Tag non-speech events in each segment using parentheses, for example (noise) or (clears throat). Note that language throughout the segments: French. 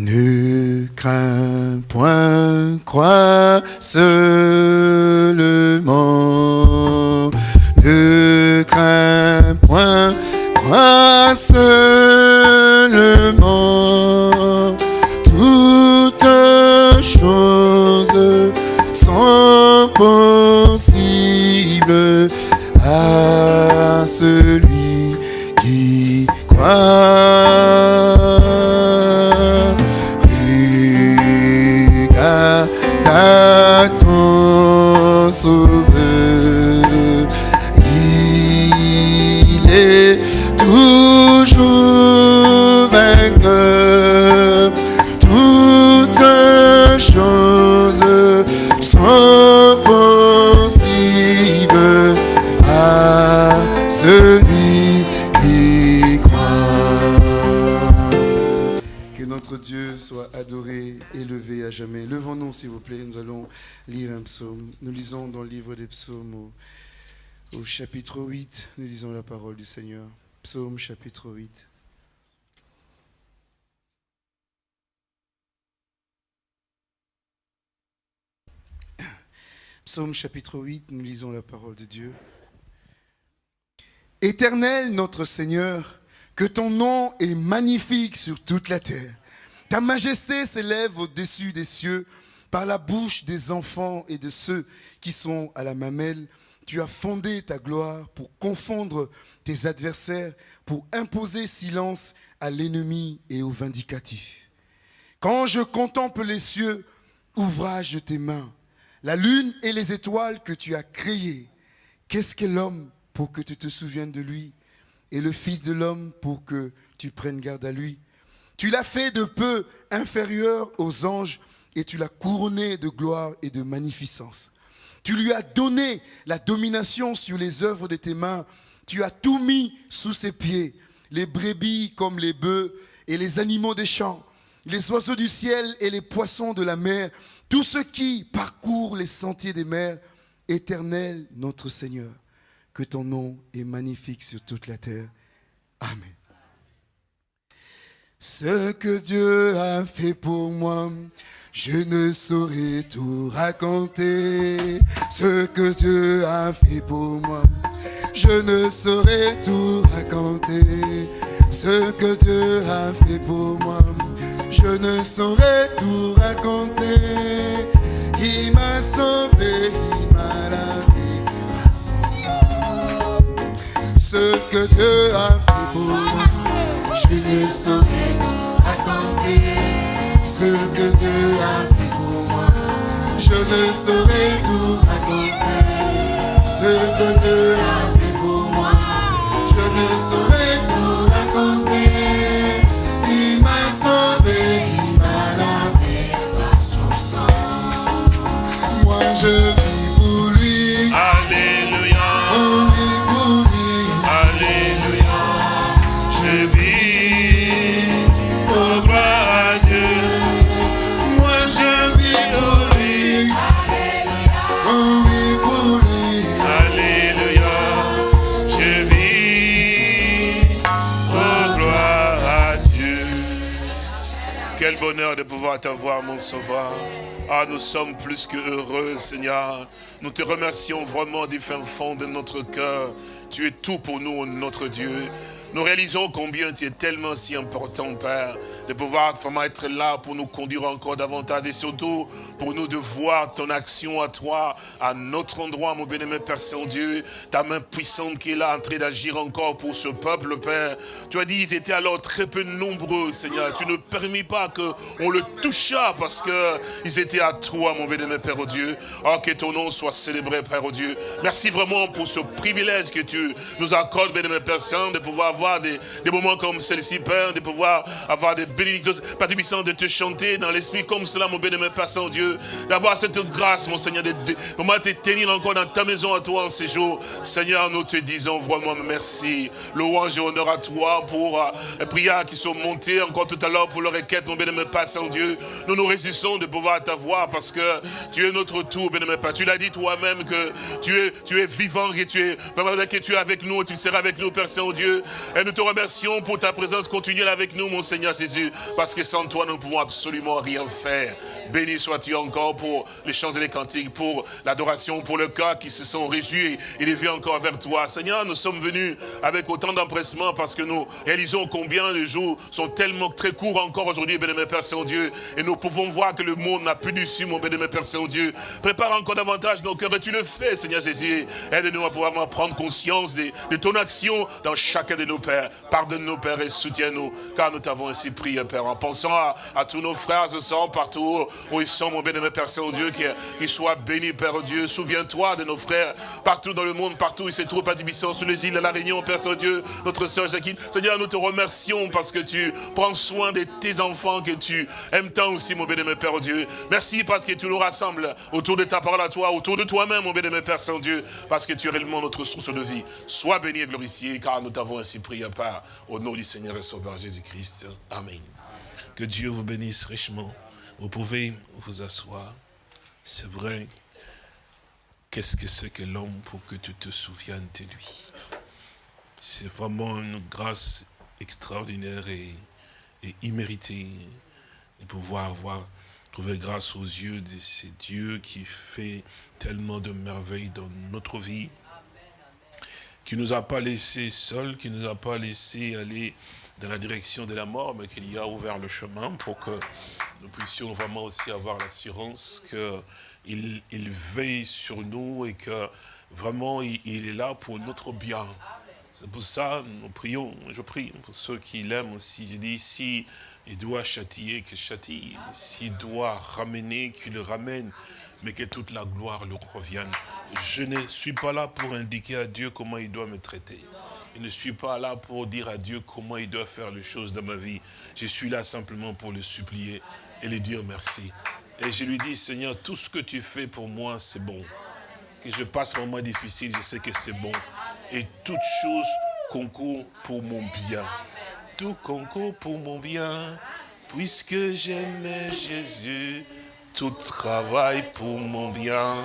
Ne crains point, crois seulement. Au chapitre 8, nous lisons la parole du Seigneur. Psaume chapitre 8. Psaume chapitre 8, nous lisons la parole de Dieu. Éternel notre Seigneur, que ton nom est magnifique sur toute la terre. Ta majesté s'élève au-dessus des cieux par la bouche des enfants et de ceux qui sont à la mamelle. Tu as fondé ta gloire pour confondre tes adversaires, pour imposer silence à l'ennemi et au vindicatif. Quand je contemple les cieux, ouvrage de tes mains, la lune et les étoiles que tu as créées, qu'est-ce qu'est l'homme pour que tu te souviennes de lui et le Fils de l'homme pour que tu prennes garde à lui? Tu l'as fait de peu inférieur aux anges et tu l'as couronné de gloire et de magnificence. Tu lui as donné la domination sur les œuvres de tes mains. Tu as tout mis sous ses pieds, les brebis comme les bœufs et les animaux des champs, les oiseaux du ciel et les poissons de la mer, tous ceux qui parcourent les sentiers des mers. Éternel notre Seigneur, que ton nom est magnifique sur toute la terre. Amen. Ce que Dieu a fait pour moi, je ne saurais tout raconter. Ce que Dieu a fait pour moi, je ne saurais tout raconter. Ce que Dieu a fait pour moi, je ne saurais tout raconter. Il m'a sauvé, il m'a lavé. Ce que Dieu a fait pour moi, je ne saurais tout raconter. Ce que Dieu a fait pour moi, je ne saurais tout raconter. Ce que Dieu a fait pour moi, je ne saurais tout De pouvoir t'avoir, mon sauveur. Ah, nous sommes plus que heureux, Seigneur. Nous te remercions vraiment du fin fond de notre cœur. Tu es tout pour nous, notre Dieu. Nous réalisons combien tu es tellement si important, Père, de pouvoir vraiment être là pour nous conduire encore davantage et surtout pour nous de voir ton action à toi, à notre endroit, mon bien-aimé Père Saint-Dieu, ta main puissante qui est là en train d'agir encore pour ce peuple, Père. Tu as dit, ils étaient alors très peu nombreux, Seigneur. Tu ne permis pas qu'on le touchât parce que ils étaient à toi, mon bien-aimé Père, Dieu. Oh, que ton nom soit célébré, Père, Dieu. Merci vraiment pour ce privilège que tu nous accordes, bien-aimé Père Saint, de pouvoir avoir des, moments comme celui-ci, Père, de pouvoir avoir des bénédictions, Père puissant, de te chanter dans l'esprit comme cela, mon bien-aimé Père Saint-Dieu, d'avoir cette grâce, mon Seigneur, de, de te tenir encore dans ta maison à toi en ces jours. Seigneur, nous te disons vraiment merci. Louange et honneur à toi pour euh, les prières qui sont montées encore tout à l'heure pour le requête, mon bien-aimé Père Saint-Dieu. Nous nous réjouissons de pouvoir t'avoir parce que tu es notre tout, bien-aimé Père. Tu l'as dit toi-même que tu es, tu es vivant, que tu es, que tu es avec nous tu seras avec nous, Père Saint-Dieu. Et nous te remercions pour ta présence continuelle avec nous, mon Seigneur Jésus, parce que sans toi, nous ne pouvons absolument rien faire. Béni sois-tu encore pour les chants et les cantiques, pour l'adoration, pour le cœur qui se sont réjouis et les vus encore vers toi. Seigneur, nous sommes venus avec autant d'empressement parce que nous réalisons combien les jours sont tellement très courts encore aujourd'hui, béni Père Saint-Dieu. Et nous pouvons voir que le monde n'a plus d'issue, mon béni Père Saint-Dieu. Prépare encore davantage nos cœurs et tu le fais, Seigneur Jésus. Aide-nous à pouvoir prendre conscience de, de, ton action dans chacun de nos pères. Pardonne-nous, Père, et soutiens-nous, car nous t'avons ainsi prié, Père, en pensant à, à tous nos frères et sœurs partout où ils sont, mon bénémoine Père Saint-Dieu, qu'ils soient bénis, Père Dieu. Souviens-toi de nos frères partout dans le monde, partout où ils se trouvent à Dibisson, sur les îles de la Réunion, Père Saint-Dieu, notre sœur Jacqueline. Seigneur, nous te remercions parce que tu prends soin de tes enfants, que tu aimes tant aussi, mon bénémoine Père Dieu. Merci parce que tu nous rassembles autour de ta parole à toi, autour de toi-même, mon bénémoine Père Saint-Dieu, parce que tu es réellement notre source de vie. Sois béni et glorifié, car nous t'avons ainsi prié à part, au nom du Seigneur et Sauveur Jésus-Christ. Amen. Que Dieu vous bénisse richement. Vous pouvez vous asseoir. C'est vrai. Qu'est-ce que c'est que l'homme pour que tu te souviennes de lui? C'est vraiment une grâce extraordinaire et, imméritée de pouvoir avoir trouvé grâce aux yeux de ces dieux qui fait tellement de merveilles dans notre vie, qui nous a pas laissés seuls, qui nous a pas laissé aller dans la direction de la mort, mais qu'il y a ouvert le chemin pour que nous puissions vraiment aussi avoir l'assurance qu'il il veille sur nous et que vraiment il, est là pour notre bien. C'est pour ça nous prions, je prie pour ceux qui l'aiment aussi. Je dis, si il doit châtier, qu'il châtie. S'il doit ramener, qu'il le ramène mais que toute la gloire lui revienne. Je ne suis pas là pour indiquer à Dieu comment il doit me traiter. Je ne suis pas là pour dire à Dieu comment il doit faire les choses dans ma vie. Je suis là simplement pour le supplier et lui dire merci. Et je lui dis, Seigneur, tout ce que tu fais pour moi, c'est bon. Que je passe un moment difficile, je sais que c'est bon. Et toute chose concourt pour mon bien. Tout concourt pour mon bien. Puisque j'aime Jésus, tout travaille pour mon bien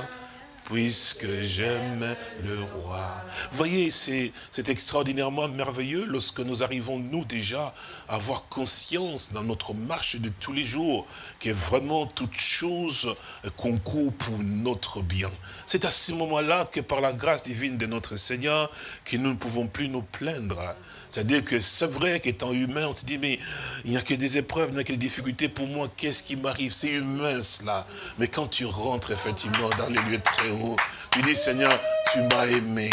puisque j'aime le roi. Voyez, c'est extraordinairement merveilleux lorsque nous arrivons, nous déjà, à avoir conscience dans notre marche de tous les jours que vraiment toute chose concourt pour notre bien. C'est à ce moment-là que par la grâce divine de notre Seigneur, que nous ne pouvons plus nous plaindre. C'est-à-dire que c'est vrai qu'étant humain, on se dit, mais il n'y a que des épreuves, il n'y a que des difficultés pour moi, qu'est-ce qui m'arrive? C'est humain cela. Mais quand tu rentres effectivement dans les lieux très hauts, tu dis, Seigneur, tu m'as aimé.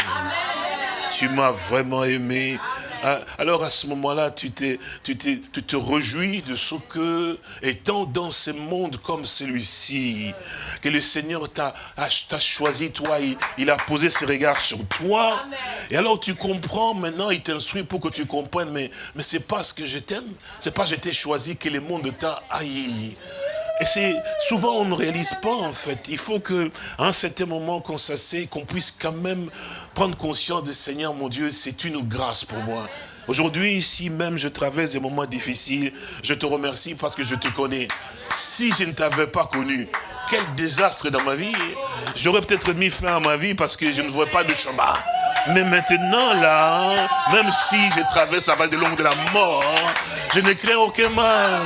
Tu m'as vraiment aimé. Ah, alors à ce moment-là, tu, tu, tu te réjouis de ce que, étant dans ce monde comme celui-ci, que le Seigneur t'a choisi, toi, il, a posé ses regards sur toi. Et alors tu comprends, maintenant il t'instruit pour que tu comprennes, mais, mais c'est pas ce que je t'aime, c'est pas je t'ai choisi que le monde t'a haï. Et c'est souvent on ne réalise pas en fait. Il faut que un certain moment qu'on s'assied, qu'on puisse quand même prendre conscience de Seigneur mon Dieu, c'est une grâce pour moi. Aujourd'hui, ici même, je traverse des moments difficiles. Je te remercie parce que je te connais. Si je ne t'avais pas connu, quel désastre dans ma vie. J'aurais peut-être mis fin à ma vie parce que je ne vois pas de chemin. Mais maintenant, là, même si je traverse la vallée de l'ombre de la mort, je ne crains aucun mal.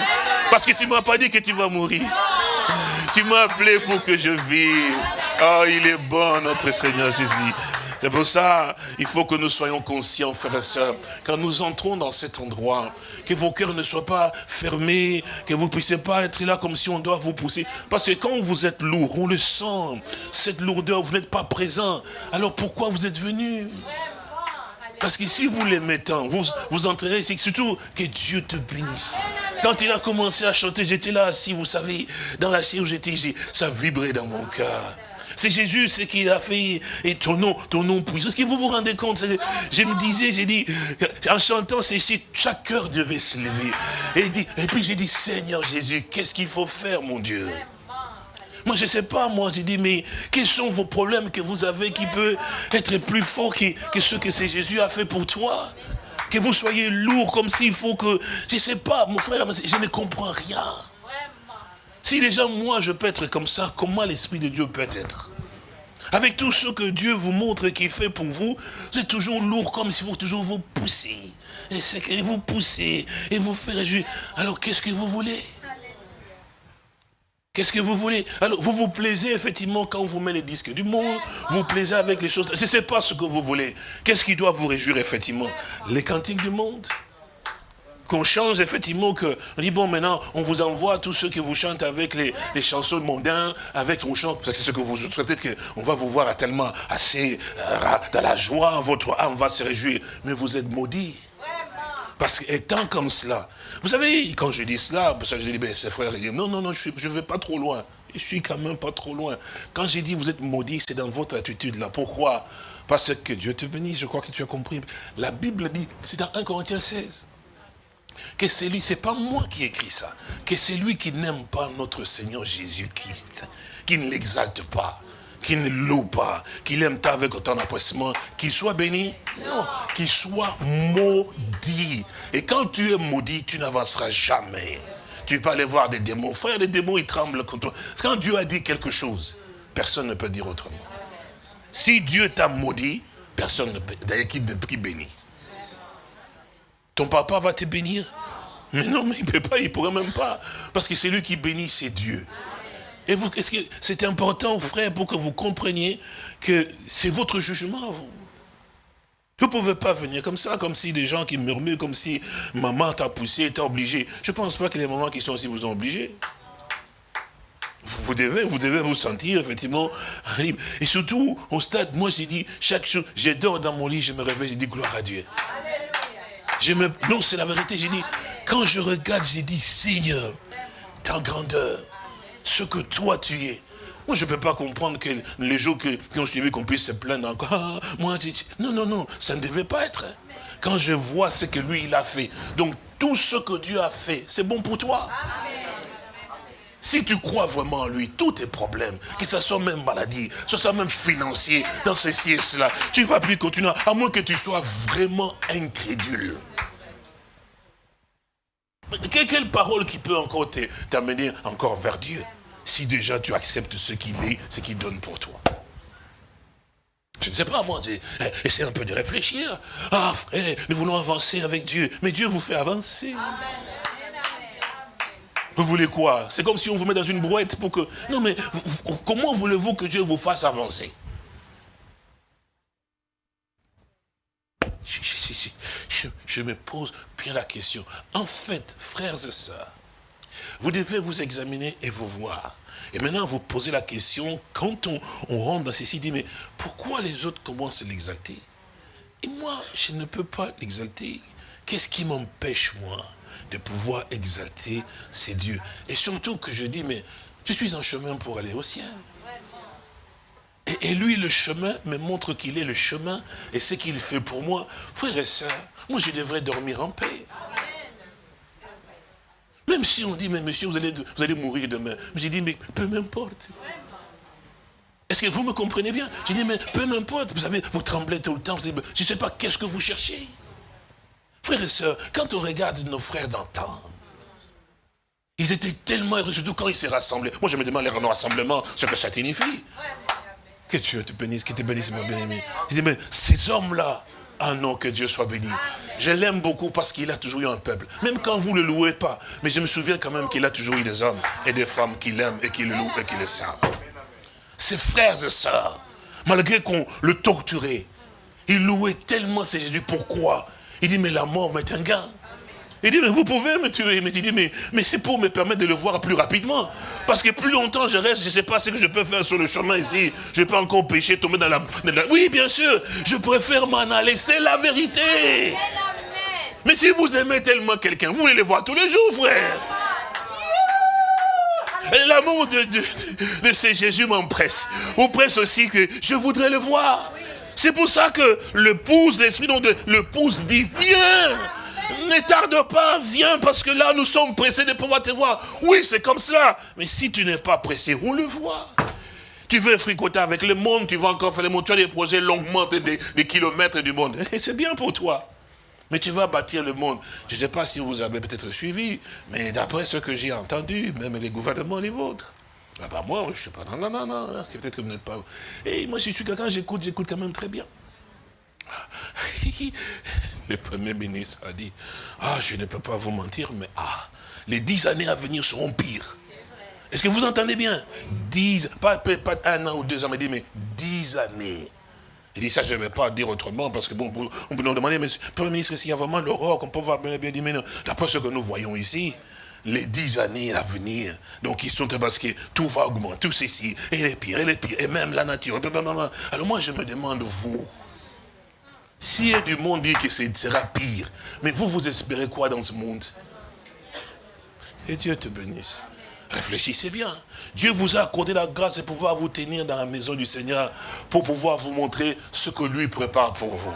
Parce que tu ne m'as pas dit que tu vas mourir. Tu m'as appelé pour que je vive. Oh, il est bon, notre Seigneur Jésus. C'est pour ça, il faut que nous soyons conscients, frères et sœurs, quand nous entrons dans cet endroit, que vos cœurs ne soient pas fermés, que vous ne puissiez pas être là comme si on doit vous pousser. Parce que quand vous êtes lourd, on le sent, cette lourdeur, vous n'êtes pas présent. Alors pourquoi vous êtes venu? Parce que si vous les mettez, vous, vous entrerez c'est surtout que Dieu te bénisse. Quand il a commencé à chanter, j'étais là assis, vous savez, dans la chaise où j'étais, ça vibrait dans mon cœur. C'est Jésus, ce qu'il a fait, et ton nom, ton nom puissant. Est-ce que vous vous rendez compte? Je me disais, j'ai dit, en chantant, c'est ici, chaque cœur devait se lever. Et puis j'ai dit, Seigneur Jésus, qu'est-ce qu'il faut faire, mon Dieu? Moi, je ne sais pas, moi, j'ai dit, mais quels sont vos problèmes que vous avez qui peuvent être plus forts que, que ce que Jésus a fait pour toi? Que vous soyez lourd comme s'il faut que... Je ne sais pas, mon frère, je ne comprends rien. Si déjà moi je peux être comme ça, comment l'Esprit de Dieu peut être? Avec tout ce que Dieu vous montre et qu'il fait pour vous, c'est toujours lourd comme s'il faut toujours vous pousser. Et c'est que vous pousser et vous faire réjouir. Alors qu'est-ce que vous voulez? Qu'est-ce que vous voulez? Alors, vous vous plaisez effectivement quand on vous met les disques du monde, vous plaisez avec les choses. Je ne sais pas ce que vous voulez. Qu'est-ce qui doit vous réjouir effectivement? Les cantiques du monde. Qu'on change effectivement que on dit bon maintenant on vous envoie tous ceux qui vous chantent avec les, chansons mondains avec on chante c'est ce que vous souhaitez que on va vous voir tellement assez euh, dans la joie votre âme va se réjouir. Mais vous êtes maudits. Parce qu'étant comme cela vous savez quand je dis cela que je dis ben ces frères disent non non non je ne vais pas trop loin. Je suis quand même pas trop loin. Quand j'ai dit vous êtes maudits c'est dans votre attitude là. Pourquoi? Parce que Dieu te bénisse je crois que tu as compris. La Bible dit c'est dans 1 Corinthiens 16 que c'est lui, c'est pas moi qui écris ça, que c'est lui qui n'aime pas notre Seigneur Jésus-Christ, qui ne l'exalte pas, qui ne loue pas, qu'il aime tant avec autant d'appressement, qu'il soit béni Non, qu'il soit maudit. Et quand tu es maudit, tu n'avanceras jamais. Tu peux aller voir des démons. Frère, les démons, ils tremblent contre toi. Quand Dieu a dit quelque chose, personne ne peut dire autrement. Si Dieu t'a maudit, personne ne peut, d'ailleurs, qui, qui bénit. Ton papa va te bénir. Mais non, mais il ne peut pas, il ne pourrait même pas. Parce que c'est lui qui bénit, c'est Dieu. Et vous, est-ce que c'est important, frère, pour que vous compreniez que c'est votre jugement, vous? Vous ne pouvez pas venir comme ça, comme si des gens qui murmurent, comme si maman t'a poussé, t'a obligé. Je ne pense pas que les mamans qui sont aussi vous ont obligé. Vous devez, vous devez vous sentir effectivement (laughs) libre. Et surtout, au stade, moi j'ai dit, chaque jour, je dors dans mon lit, je me réveille, je dis gloire à Dieu. Non, c'est la vérité. J'ai dit, quand je regarde, j'ai dit, Seigneur, ta grandeur, ce que toi tu es. Moi, je ne peux pas comprendre que les jours qui ont suivi, qu'on puisse se plaindre encore. Ah, moi, non, non, non, ça ne devait pas être. Quand je vois ce que lui, il a fait. Donc, tout ce que Dieu a fait, c'est bon pour toi. Si tu crois vraiment en lui, tous tes problèmes, que ce soit même maladie, que ce soit même financier, dans ceci et cela, tu ne vas plus continuer, à moins que tu sois vraiment incrédule. Quelle parole qui peut encore t'amener encore vers Dieu si déjà tu acceptes ce qu'il est, ce qu'il donne pour toi? Je ne sais pas, moi, essaie un peu de réfléchir. Ah, frère, nous voulons avancer avec Dieu. Mais Dieu vous fait avancer. Vous voulez quoi? C'est comme si on vous met dans une brouette pour que... Non mais, comment voulez-vous que Dieu vous fasse avancer? Je, me pose bien la question. En fait, frères et sœurs, vous devez vous examiner et vous voir. Et maintenant, vous posez la question, quand on, on rentre dans ceci, dit, mais pourquoi les autres commencent à l'exalter? Et moi, je ne peux pas l'exalter. Qu'est-ce qui m'empêche, moi de pouvoir exalter ces dieux? Et surtout que je dis, mais je suis en chemin pour aller au ciel. Et, lui, le chemin, me montre qu'il est le chemin et ce qu'il fait pour moi. Frères et sœurs, moi je devrais dormir en paix. Même si on dit, mais monsieur, vous allez, vous allez mourir demain. J'ai dit, mais peu m'importe. Est-ce que vous me comprenez bien? J'ai dit, mais peu m'importe. Vous savez, vous tremblez tout le temps. je ne sais pas qu'est-ce que vous cherchez? Frères et sœurs, quand on regarde nos frères d'antan, ils étaient tellement heureux, surtout quand ils s'est rassemblés. Moi, je me demande les rassemblements, ce que ça signifie. Que Dieu te bénisse, que te bénisse, mon bien-aimé. Je dis, mais ces hommes-là, ah non, que Dieu soit béni. Je l'aime beaucoup parce qu'il a toujours eu un peuple. Même quand vous ne le louez pas. Mais je me souviens quand même qu'il a toujours eu des hommes et des femmes qui l'aiment et qui le louent et qui le servent. Ses frères et sœurs, malgré qu'on le torturait, il louait tellement ces Jésus. Pourquoi? Il dit, mais la mort m'est un gain. Il dit, mais vous pouvez me tuer. Il dit, mais, mais c'est pour me permettre de le voir plus rapidement. Parce que plus longtemps je reste, je ne sais pas ce que je peux faire sur le chemin ici. Je peux encore pécher, tomber dans la, Oui, bien sûr, je préfère m'en aller. C'est la vérité. Mais si vous aimez tellement quelqu'un, vous voulez le voir tous les jours, frère. L'amour de, de, de, ce Jésus m'empresse. Vous presse aussi que je voudrais le voir. C'est pour ça que le pouce, l'esprit de le pouce dit, viens ne tarde pas, viens, parce que là, nous sommes pressés de pouvoir te voir. Oui, c'est comme cela. Mais si tu n'es pas pressé, on le voit. Tu veux fricoter avec le monde, tu vas encore faire le monde, tu as des projets longuement des, kilomètres du monde. Et c'est bien pour toi. Mais tu vas bâtir le monde. Je ne sais pas si vous avez peut-être suivi, mais d'après ce que j'ai entendu, même les gouvernements, les vôtres, Ah bah moi, je ne suis pas dans la maman, peut-être que vous n'êtes pas... Et moi, je suis quelqu'un, j'écoute, j'écoute quand même très bien. (laughs) Le Premier ministre a dit, ah, je ne peux pas vous mentir, mais ah, les dix années à venir seront pires. Est-ce que vous entendez bien? Dix, pas, un an ou deux ans, mais, mais dix années. Il dit ça, je ne vais pas dire autrement, parce que bon, on peut nous demander, mais Premier ministre, s'il y a vraiment l'aurore qu'on peut voir bien, bien dit, mais non, d'après ce que nous voyons ici, les dix années à venir, donc ils sont parce que tout va augmenter, tout ceci, et les pires, et les pires, et même la nature. Alors moi, je me demande, vous, si a du monde dit que ce sera pire, mais vous, vous espérez quoi dans ce monde? Et Dieu te bénisse. Réfléchissez bien. Dieu vous a accordé la grâce de pouvoir vous tenir dans la maison du Seigneur pour pouvoir vous montrer ce que lui prépare pour vous.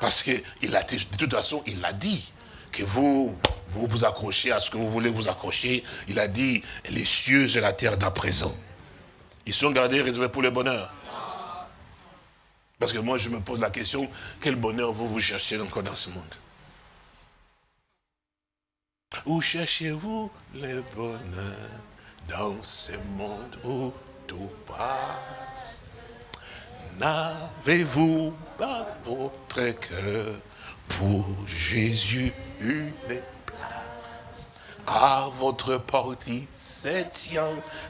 Parce que il a, de toute façon, il a dit que vous, vous vous accrochez à ce que vous voulez vous accrocher. Il a dit les cieux et la terre d'à présent. Ils sont gardés réservés pour le bonheur. Parce que moi, je me pose la question, quel bonheur vous vous cherchez encore dans ce monde? Où cherchez-vous le bonheur dans ce monde où tout passe? N'avez-vous pas votre cœur pour Jésus une place? À votre portée, c'est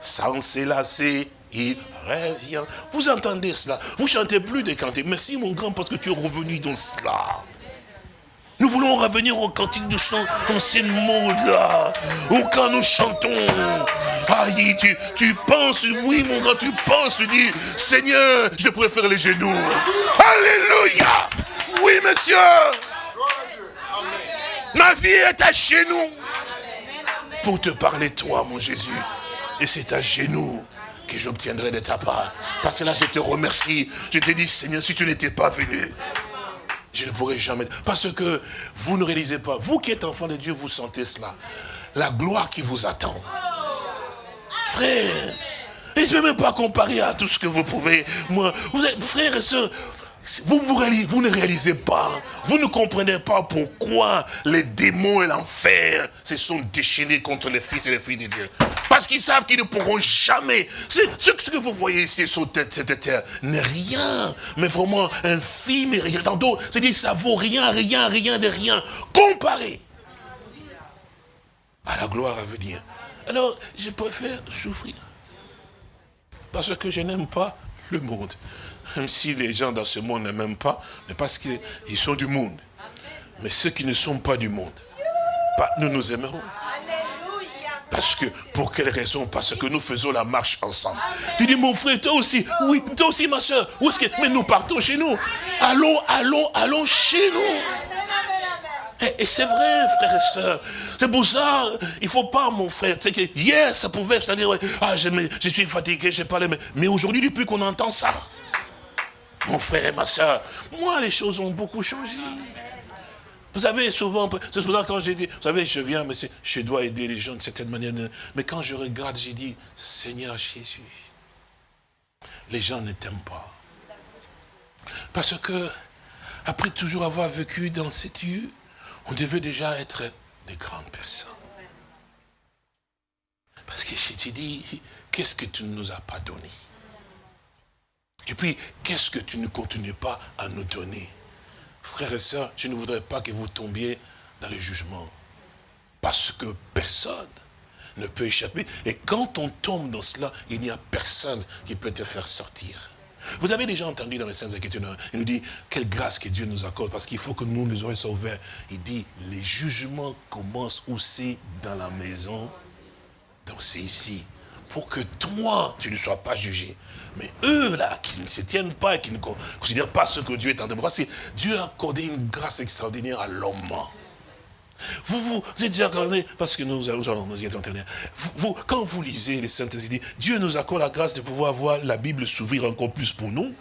sans s'élasser il revient. Vous entendez cela? Vous chantez plus des cantiques. Merci mon grand parce que tu es revenu dans cela. Nous voulons revenir au cantique du chant dans ce monde-là, où quand nous chantons, aïe, tu, tu penses, oui mon grand, tu penses, tu dis, Seigneur, je préfère les genoux. Alléluia Oui monsieur Ma vie est à genoux pour te parler toi mon Jésus. Et c'est à genoux que j'obtiendrai de ta part. Parce que là, je te remercie. Je te dis, Seigneur, si tu n'étais pas venu, je ne pourrais jamais... Parce que vous ne réalisez pas, vous qui êtes enfant de Dieu, vous sentez cela. La gloire qui vous attend. Frère, et je ne vais même pas comparer à tout ce que vous pouvez. Moi, vous êtes frères et sœurs, vous, ne réalisez pas, vous ne comprenez pas pourquoi les démons et l'enfer se sont déchaînés contre les fils et les filles de Dieu. Parce qu'ils savent qu'ils ne pourront jamais. Ce, que vous voyez ici sur cette terre n'est rien, mais vraiment infime et rien. C'est-à-dire ça vaut rien, rien, rien de rien, comparé à la gloire à venir. Alors, je préfère souffrir. Parce que je n'aime pas le monde. Même si les gens dans ce monde ne m'aiment pas, mais parce qu'ils sont du monde. Mais ceux qui ne sont pas du monde, nous nous aimerons. Parce que, pour quelle raison? Parce que nous faisons la marche ensemble. Tu dis, mon frère, toi aussi, oui, toi aussi, ma soeur, où est-ce que, mais nous partons chez nous. Allons, allons, allons chez nous. Et, c'est vrai, frère et soeur. C'est pour ça, il ne faut pas, mon frère. Tu sais que hier, ça pouvait, ça dire, ah, je, je suis fatigué, j'ai parlé, mais, mais aujourd'hui, depuis qu'on entend ça, mon frère et ma soeur, moi, les choses ont beaucoup changé. Vous savez, souvent, c'est pour quand j'ai dit, vous savez, je viens, mais je dois aider les gens de certaine manière. Mais quand je regarde, j'ai dit, Seigneur Jésus, les gens ne t'aiment pas. Parce que, après toujours avoir vécu dans cette lieu, on devait déjà être des grandes personnes. Parce que je dit, qu'est-ce que tu ne nous as pas donné? Et puis, qu'est-ce que tu ne continues pas à nous donner? Frères et sœurs, je ne voudrais pas que vous tombiez dans le jugement. Parce que personne ne peut échapper. Et quand on tombe dans cela, il n'y a personne qui peut te faire sortir. Vous avez déjà entendu dans les Saintes Écritures, il nous dit, quelle grâce que Dieu nous accorde, parce qu'il faut que nous, les oreilles soient. Il dit, les jugements commencent aussi dans la maison, donc c'est ici, pour que toi, tu ne sois pas jugé. Mais eux, là, qui ne se tiennent pas et qui ne considèrent pas ce que Dieu est en train de faire, Dieu a accordé une grâce extraordinaire à l'homme. Vous, vous, êtes déjà accordé, parce que nous allons nous y être vous, vous, quand vous lisez les Saintes Écritures, Dieu nous accorde la grâce de pouvoir voir la Bible s'ouvrir encore plus pour nous.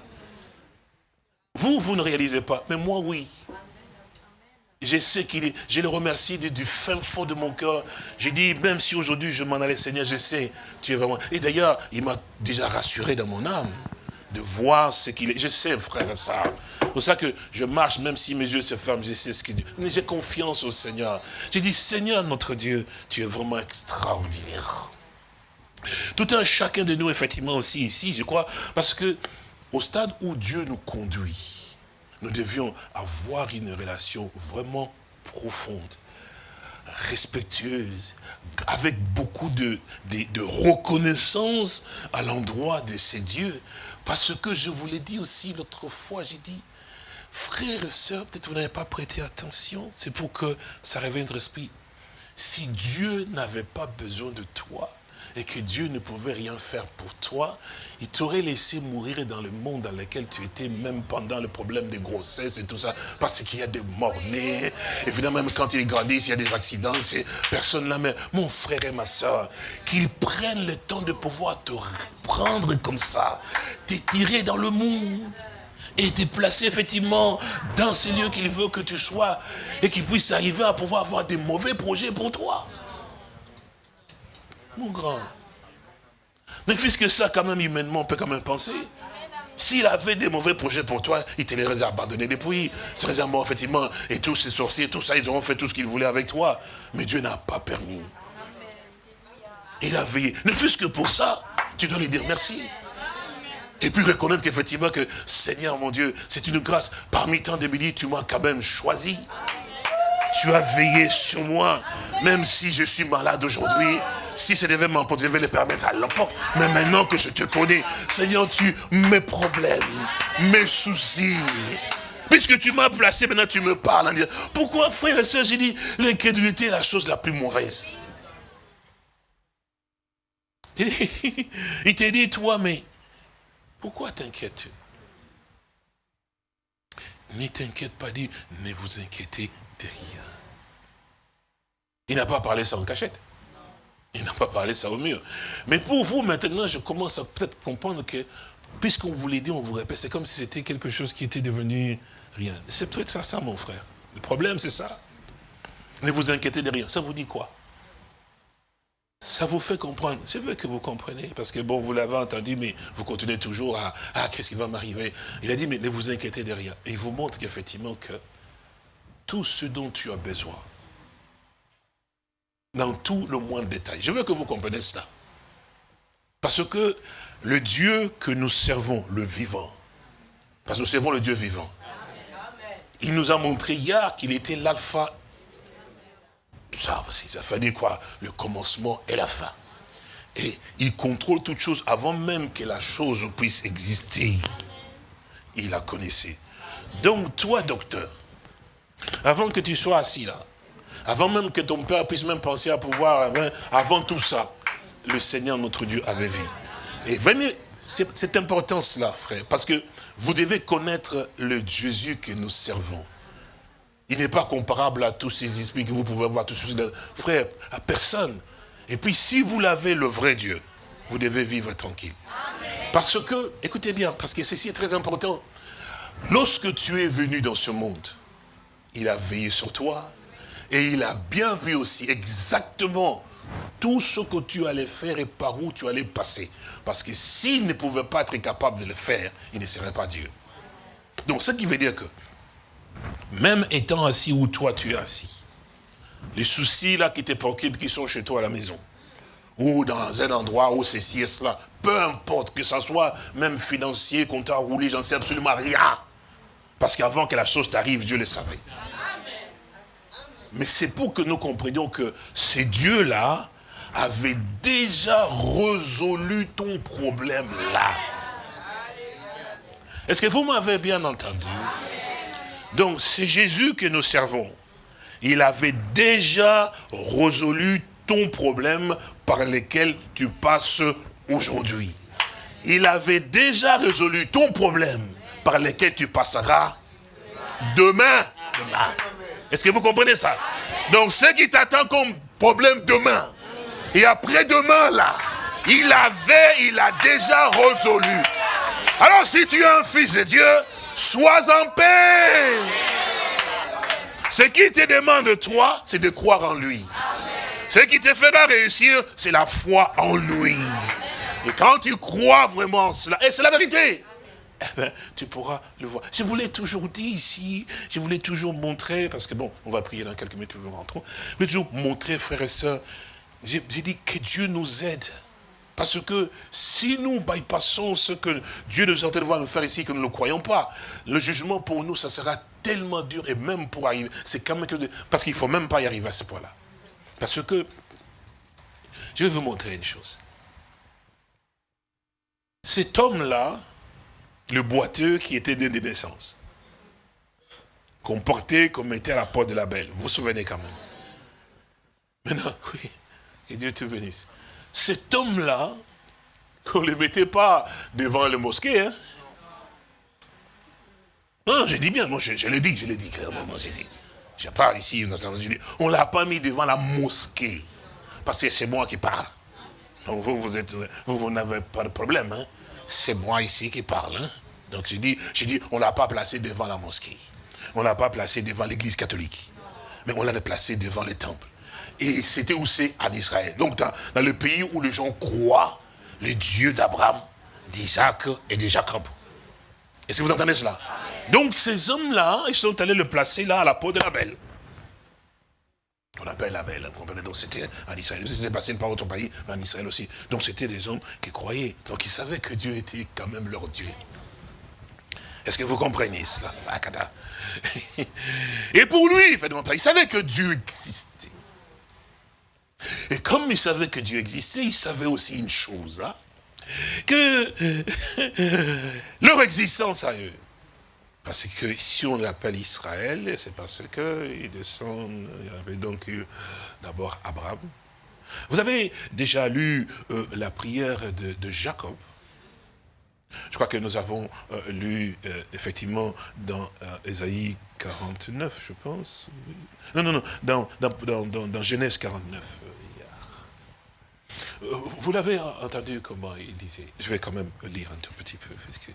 Vous, vous ne réalisez pas, mais moi, oui. Je sais qu'il est, je le remercie du, fin fond de mon cœur. J'ai dit, même si aujourd'hui je m'en allais, Seigneur, je sais, tu es vraiment... Et d'ailleurs, il m'a déjà rassuré dans mon âme de voir ce qu'il est. Je sais, frère, ça. C'est pour ça que je marche, même si mes yeux se ferment, je sais ce qu'il dit. Mais j'ai confiance au Seigneur. J'ai dit, Seigneur, notre Dieu, tu es vraiment extraordinaire. Tout un chacun de nous, effectivement, aussi ici, je crois, parce que au stade où Dieu nous conduit, nous devions avoir une relation vraiment profonde, respectueuse, avec beaucoup de, reconnaissance à l'endroit de ces dieux. Parce que je vous l'ai dit aussi l'autre fois, j'ai dit, frères et sœurs, peut-être vous n'avez pas prêté attention, c'est pour que ça réveille notre esprit. Si Dieu n'avait pas besoin de toi, et que Dieu ne pouvait rien faire pour toi, il t'aurait laissé mourir dans le monde dans lequel tu étais, même pendant le problème de grossesse et tout ça, parce qu'il y a des morts-nés. Évidemment, même quand ils grandissent, il y a des accidents, personne là, mais mon frère et ma soeur, qu'ils prennent le temps de pouvoir te prendre comme ça, t'étirer dans le monde et te placer effectivement dans ces lieux qu'il veut que tu sois et qu'il puisse arriver à pouvoir avoir des mauvais projets pour toi mon grand. Mais puisque ça, quand même, humainement, on peut quand même penser. S'il avait des mauvais projets pour toi, il te les aurait abandonnés depuis. C'est mort, effectivement. Et tous ces sorciers, tout ça, ils auront fait tout ce qu'ils voulaient avec toi. Mais Dieu n'a pas permis. Il a veillé. Ne fût-ce que pour ça, tu dois lui dire merci. Et puis reconnaître qu'effectivement que, Seigneur mon Dieu, c'est une grâce. Parmi tant de tu m'as quand même choisi. Tu as veillé sur moi. Même si je suis malade aujourd'hui, si ça devait m'emporter, je vais le permettre à l'époque. Mais maintenant que je te connais, Seigneur, tu mes problèmes, mes soucis, puisque tu m'as placé, maintenant tu me parles. Pourquoi, frère et soeur, j'ai dit, l'incrédulité est la chose la plus mauvaise. (laughs) Il t'a dit, toi, mais pourquoi t'inquiètes-tu Ne t'inquiète pas, dit, ne vous inquiétez de rien. Il n'a pas parlé ça en cachette. Il n'a pas parlé ça au mur. Mais pour vous, maintenant, je commence à peut-être comprendre que, puisqu'on vous l'a dit, on vous répète, c'est comme si c'était quelque chose qui était devenu rien. C'est peut-être ça, ça, mon frère. Le problème, c'est ça. Ne vous inquiétez de rien. Ça vous dit quoi? Ça vous fait comprendre. C'est vrai que vous comprenez, parce que bon, vous l'avez entendu, mais vous continuez toujours à, ah, qu'est-ce qui va m'arriver Il a dit, mais ne vous inquiétez de rien. Et il vous montre qu'effectivement que tout ce dont tu as besoin, dans tout le moindre détail. Je veux que vous compreniez cela. Parce que le Dieu que nous servons, le vivant, parce que nous servons le Dieu vivant, il nous a montré hier qu'il était l'alpha. Ça ça fait quoi? Le commencement et la fin. Et il contrôle toute chose avant même que la chose puisse exister. Il la connaissait. Donc toi, docteur, avant que tu sois assis là, avant même que ton père puisse même penser à pouvoir, avant, tout ça, le Seigneur notre Dieu avait vu. Et venez, c'est important cela, frère, parce que vous devez connaître le Jésus que nous servons. Il n'est pas comparable à tous ces esprits que vous pouvez voir, tous ces frère, à personne. Et puis, si vous l'avez, le vrai Dieu, vous devez vivre tranquille. Parce que, écoutez bien, parce que ceci est très important. Lorsque tu es venu dans ce monde, il a veillé sur toi, et il a bien vu aussi exactement tout ce que tu allais faire et par où tu allais passer. Parce que s'il ne pouvait pas être capable de le faire, il ne serait pas Dieu. Donc, ce qui veut dire que, même étant assis où toi tu es assis, les soucis là qui te préoccupent, qui sont chez toi à la maison, ou dans un endroit où ceci et cela, peu importe que ce soit même financier, qu'on t'a roulé, j'en sais absolument rien. Parce qu'avant que la chose t'arrive, Dieu le savait. Mais c'est pour que nous comprenions que ces dieux-là avaient déjà résolu ton problème-là. Est-ce que vous m'avez bien entendu? Donc, c'est Jésus que nous servons. Il avait déjà résolu ton problème par lequel tu passes aujourd'hui. Il avait déjà résolu ton problème par lequel tu passeras demain. Est-ce que vous comprenez ça? Donc, ce qui t'attend comme problème demain, et après-demain, là, il avait, il a déjà résolu. Alors, si tu es un fils de Dieu, sois en paix. Ce qui te demande de toi, c'est de croire en lui. Ce qui te fera réussir, c'est la foi en lui. Et quand tu crois vraiment en cela, et c'est la vérité, eh ben, tu pourras le voir. Je vous l'ai toujours dit ici, je voulais toujours montrer, parce que bon, on va prier dans quelques minutes, nous rentrons, mais toujours montrer, frères et sœurs, j'ai dit que Dieu nous aide Parce que si nous bypassons ce que Dieu nous train de voir nous faire ici, que nous ne le croyons pas, le jugement pour nous, ça sera tellement dur, et même pour arriver, c'est quand même que... Parce qu'il ne faut même pas y arriver à ce point-là. Parce que, je vais vous montrer une chose. Cet homme-là, le boiteux qui était né de naissance, qu'on portait, qu'on mettait à la porte de la belle, vous vous souvenez quand même. Maintenant, (laughs) oui, et Dieu te bénisse. Cet homme-là, qu'on ne le mettait pas devant le mosquée, hein. Non, je dis bien, moi je, l'ai dit, je l'ai dit clairement, dit. Je parle ici, on ne l'a pas mis devant la mosquée. Parce que c'est moi qui parle. Donc vous, vous, vous, n'avez pas de problème. Hein? C'est moi ici qui parle. Hein? Donc je dis on ne l'a pas placé devant la mosquée. On ne l'a pas placé devant l'église catholique. Mais on l'a placé devant le temple. Et c'était où c'est? En Israël. Donc dans, dans, le pays où les gens croient le Dieu d'Abraham, d'Isaac et de Jacob. Est-ce que vous entendez cela? Donc ces hommes-là, ils sont allés le placer là à la peau de la belle. On appelle la belle, comprenez? Donc c'était en Israël. C'était passé par autre pays, mais en Israël aussi. Donc c'était des hommes qui croyaient. Donc ils savaient que Dieu était quand même leur Dieu. Est-ce que vous comprenez cela? (laughs) Et pour lui, il savait que Dieu existait. Et comme il savait que Dieu existait, il savait aussi une chose, hein, que (laughs) leur existence à eux. Parce que si on l'appelle Israël, c'est parce qu'ils descendent, il y avait donc d'abord Abraham. Vous avez déjà lu euh, la prière de, Jacob. Je crois que nous avons euh, lu euh, effectivement dans Ésaïe 49, je pense. Non, non, non, dans, dans, Genèse 49. Vous l'avez entendu comment il disait? Je vais quand même lire un tout petit peu, parce que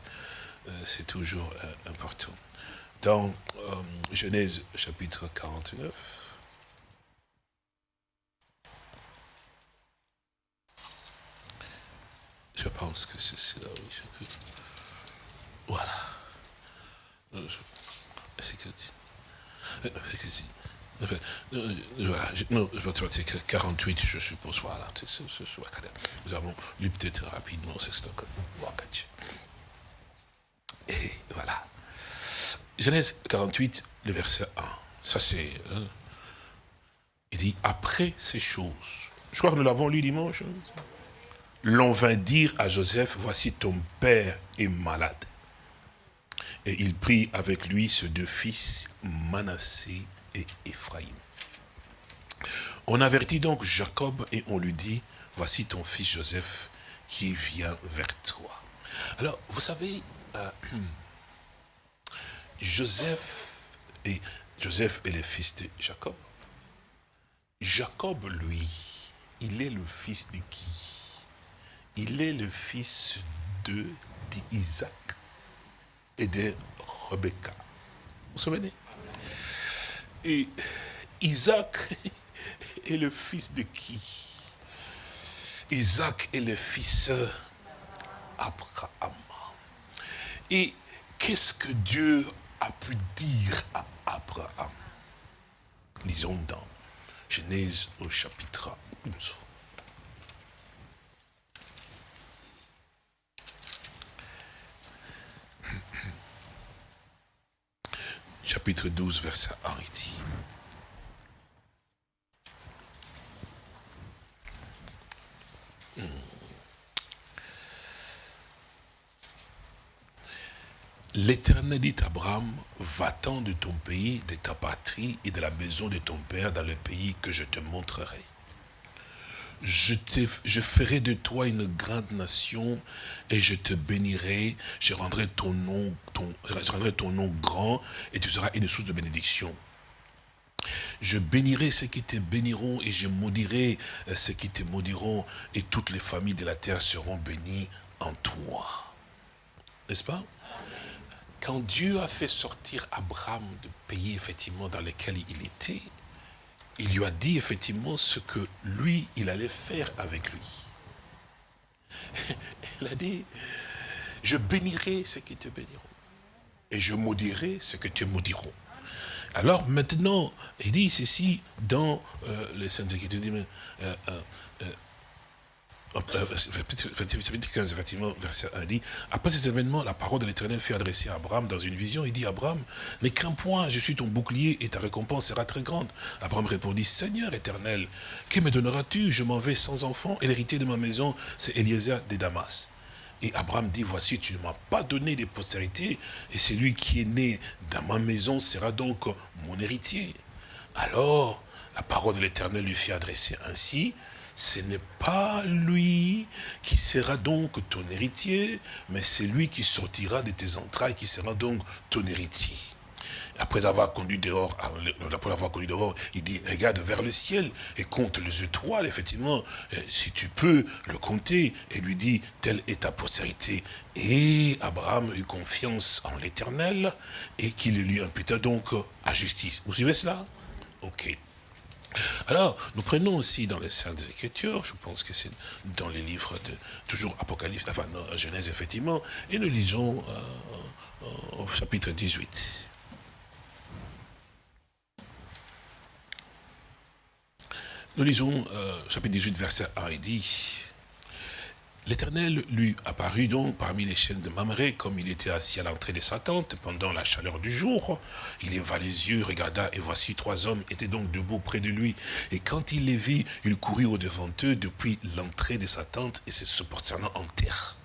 c'est toujours euh, important. Dans euh, Genèse chapitre 49, je pense que c'est cela, oui. Voilà. C'est que... Voilà, non, 48, je suppose, voilà. Nous avons lu peut-être rapidement, c'est ce Et voilà. Genèse 48, le verset 1. Ça c'est... Hein. il dit, après ces choses, je crois que nous l'avons lu dimanche, l'on vint dire à Joseph, voici ton père est malade. Et il prit avec lui ses deux fils, Manassé et Ephraïm. On avertit donc Jacob et on lui dit, voici ton fils Joseph qui vient vers toi. Alors, vous savez, euh, (clears throat) Joseph, et Joseph est le fils de Jacob. Jacob, lui, il est le fils de qui? Il est le fils de d'Isaac et de Rebecca. Vous vous souvenez? Et Isaac (laughs) est le fils de qui? Isaac est le fils d'Abraham. Et qu'est-ce que Dieu a pu dire à Abraham? Lisons dans Genèse au chapitre 11. (clears throat) chapitre 12, verset 1, il dit. L'Éternel dit à Abraham, va-t'en de ton pays, de ta patrie et de la maison de ton père dans le pays que je te montrerai je, ferai de toi une grande nation et je te bénirai, je rendrai ton nom, ton, je rendrai ton nom grand et tu seras une source de bénédiction. Je bénirai ceux qui te béniront et je maudirai euh, ceux qui te maudiront et toutes les familles de la terre seront bénies en toi. N'est-ce pas? Quand Dieu a fait sortir Abraham du pays effectivement dans lequel il était, il lui a dit effectivement ce que lui, il allait faire avec lui. (laughs) Il a dit, je bénirai ceux qui te béniront. Et je maudirai ceux qui te maudiront. Alors maintenant, il dit ceci dans euh, les Saintes Écritures, dit, euh, euh, 15, effectivement, verset 1 dit, après ces événements, la parole de l'Éternel fut adressée à Abraham dans une vision. Il dit, Abraham, n'aie qu'un point, je suis ton bouclier et ta récompense sera très grande. Abraham répondit, Seigneur éternel, que me donneras-tu? Je m'en vais sans enfant et l'héritier de ma maison, c'est Eliezer de Damas. Et Abraham dit, voici, tu ne m'as pas donné de postérité, et celui qui est né dans ma maison sera donc mon héritier. Alors, la parole de l'Éternel lui fit adresser ainsi, ce n'est pas lui qui sera donc ton héritier, mais c'est lui qui sortira de tes entrailles, qui sera donc ton héritier. Après avoir conduit dehors, après avoir conduit dehors, il dit, regarde vers le ciel et compte les étoiles, effectivement, si tu peux le compter, et lui dit, telle est ta postérité. Et Abraham eut confiance en l'éternel, et qu'il lui imputa donc à justice. Vous suivez cela? Ok. Alors, nous prenons aussi dans les Saintes Écritures, je pense que c'est dans les livres de, toujours Apocalypse, enfin, Genèse, effectivement, et nous lisons euh, euh, au chapitre 18. Nous lisons euh, chapitre 18, verset 1, il dit, L'Éternel lui apparut donc parmi les chaînes de Mamré, comme il était assis à l'entrée de sa tente pendant la chaleur du jour. Il leva les yeux, regarda, et voici trois hommes étaient donc debout près de lui. Et quand il les vit, il courut au-devant d'eux depuis l'entrée de sa tente et se prosternant en terre.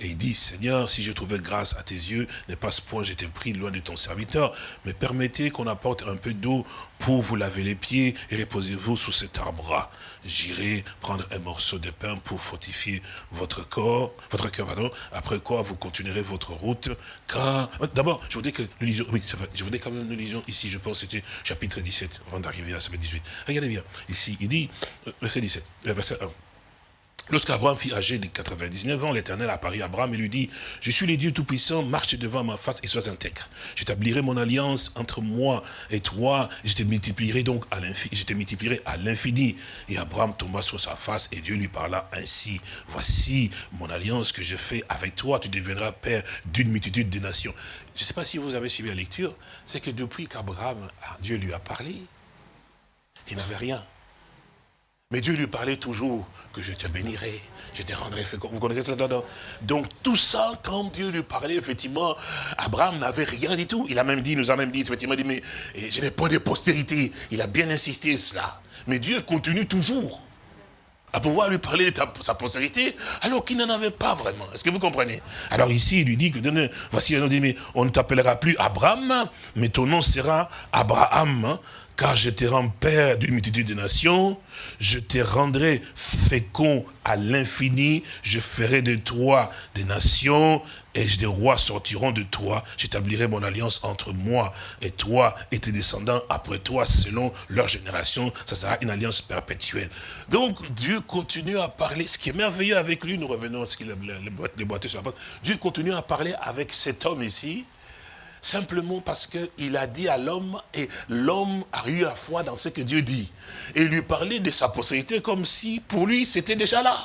Et il dit, Seigneur, si je trouvais grâce à tes yeux, n'est pas ce point j'étais pris loin de ton serviteur, mais permettez qu'on apporte un peu d'eau pour vous laver les pieds et reposez-vous sous cet arbre J'irai prendre un morceau de pain pour fortifier votre corps, votre cœur, pardon, après quoi vous continuerez votre route, car, d'abord, je voudrais que nous lisions, oui, je voudrais quand même nous lisions ici, je pense c'était chapitre 17, avant d'arriver à chapitre 18. Regardez bien, ici, il dit, euh, verset 17, verset 1. Lorsqu'Abraham fit âgé de 99 ans, l'Éternel apparut à Abraham et lui dit, « Je suis le Dieu Tout-Puissant, marche devant ma face et sois intègre. J'établirai mon alliance entre moi et toi, et je te multiplierai donc à l'infini. Multiplierai à l'infini. » Et Abraham tomba sur sa face et Dieu lui parla ainsi, « Voici mon alliance que je fais avec toi, tu deviendras père d'une multitude de nations. » Je ne sais pas si vous avez suivi la lecture, c'est que depuis qu'Abraham, Dieu lui a parlé, il n'avait rien. Mais Dieu lui parlait toujours que je te bénirai, je te rendrai. Vous connaissez cela? Donc tout ça, quand Dieu lui parlait, effectivement, Abraham n'avait rien du tout. Il a même dit, nous a même dit, effectivement, dit, mais je n'ai pas de postérité. Il a bien insisté cela. Mais Dieu continue toujours à pouvoir lui parler de sa postérité, alors qu'il n'en avait pas vraiment. Est-ce que vous comprenez? Alors ici, il lui dit que, voici, on ne t'appellera plus Abraham, mais ton nom sera Abraham, hein car je te rends père d'une multitude de nations, je te rendrai fécond à l'infini, je ferai de toi des nations, et des rois sortiront de toi, j'établirai mon alliance entre moi et toi et tes descendants après toi selon leur génération, ça sera une alliance perpétuelle. Donc Dieu continue à parler, ce qui est merveilleux avec lui, nous revenons à ce qu'il a les sur la porte, Dieu continue à parler avec cet homme ici, simplement parce qu'il a dit à l'homme, et l'homme a eu la foi dans ce que Dieu dit. Et lui parlait de sa possibilité comme si, pour lui, c'était déjà là.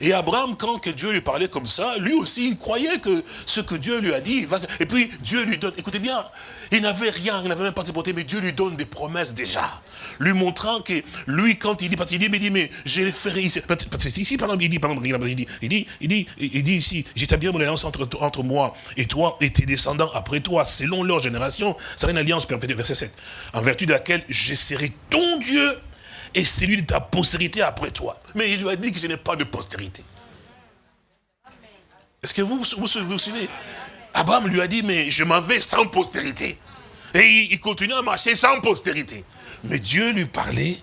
Et Abraham, quand que Dieu lui parlait comme ça, lui aussi, il croyait que ce que Dieu lui a dit, et puis Dieu lui donne, écoutez bien, il n'avait rien, il n'avait même pas de mais Dieu lui donne des promesses déjà lui montrant que lui, quand il dit, parce qu'il dit, mais, dit, mais je le ferai ici, parce que ici, par exemple, il dit, par exemple, il dit, il dit, il dit, il dit ici, j'établis mon alliance entre, entre moi et toi et tes descendants après toi, selon leur génération, ça sera une alliance perpétuelle, verset 7, en vertu de laquelle je serai ton Dieu et celui de ta postérité après toi. Mais il lui a dit que je n'ai pas de postérité. Est-ce que vous vous, vous, suivez? Abraham lui a dit, mais je m'en vais sans postérité. Et il continue à marcher sans postérité. Mais Dieu lui parlait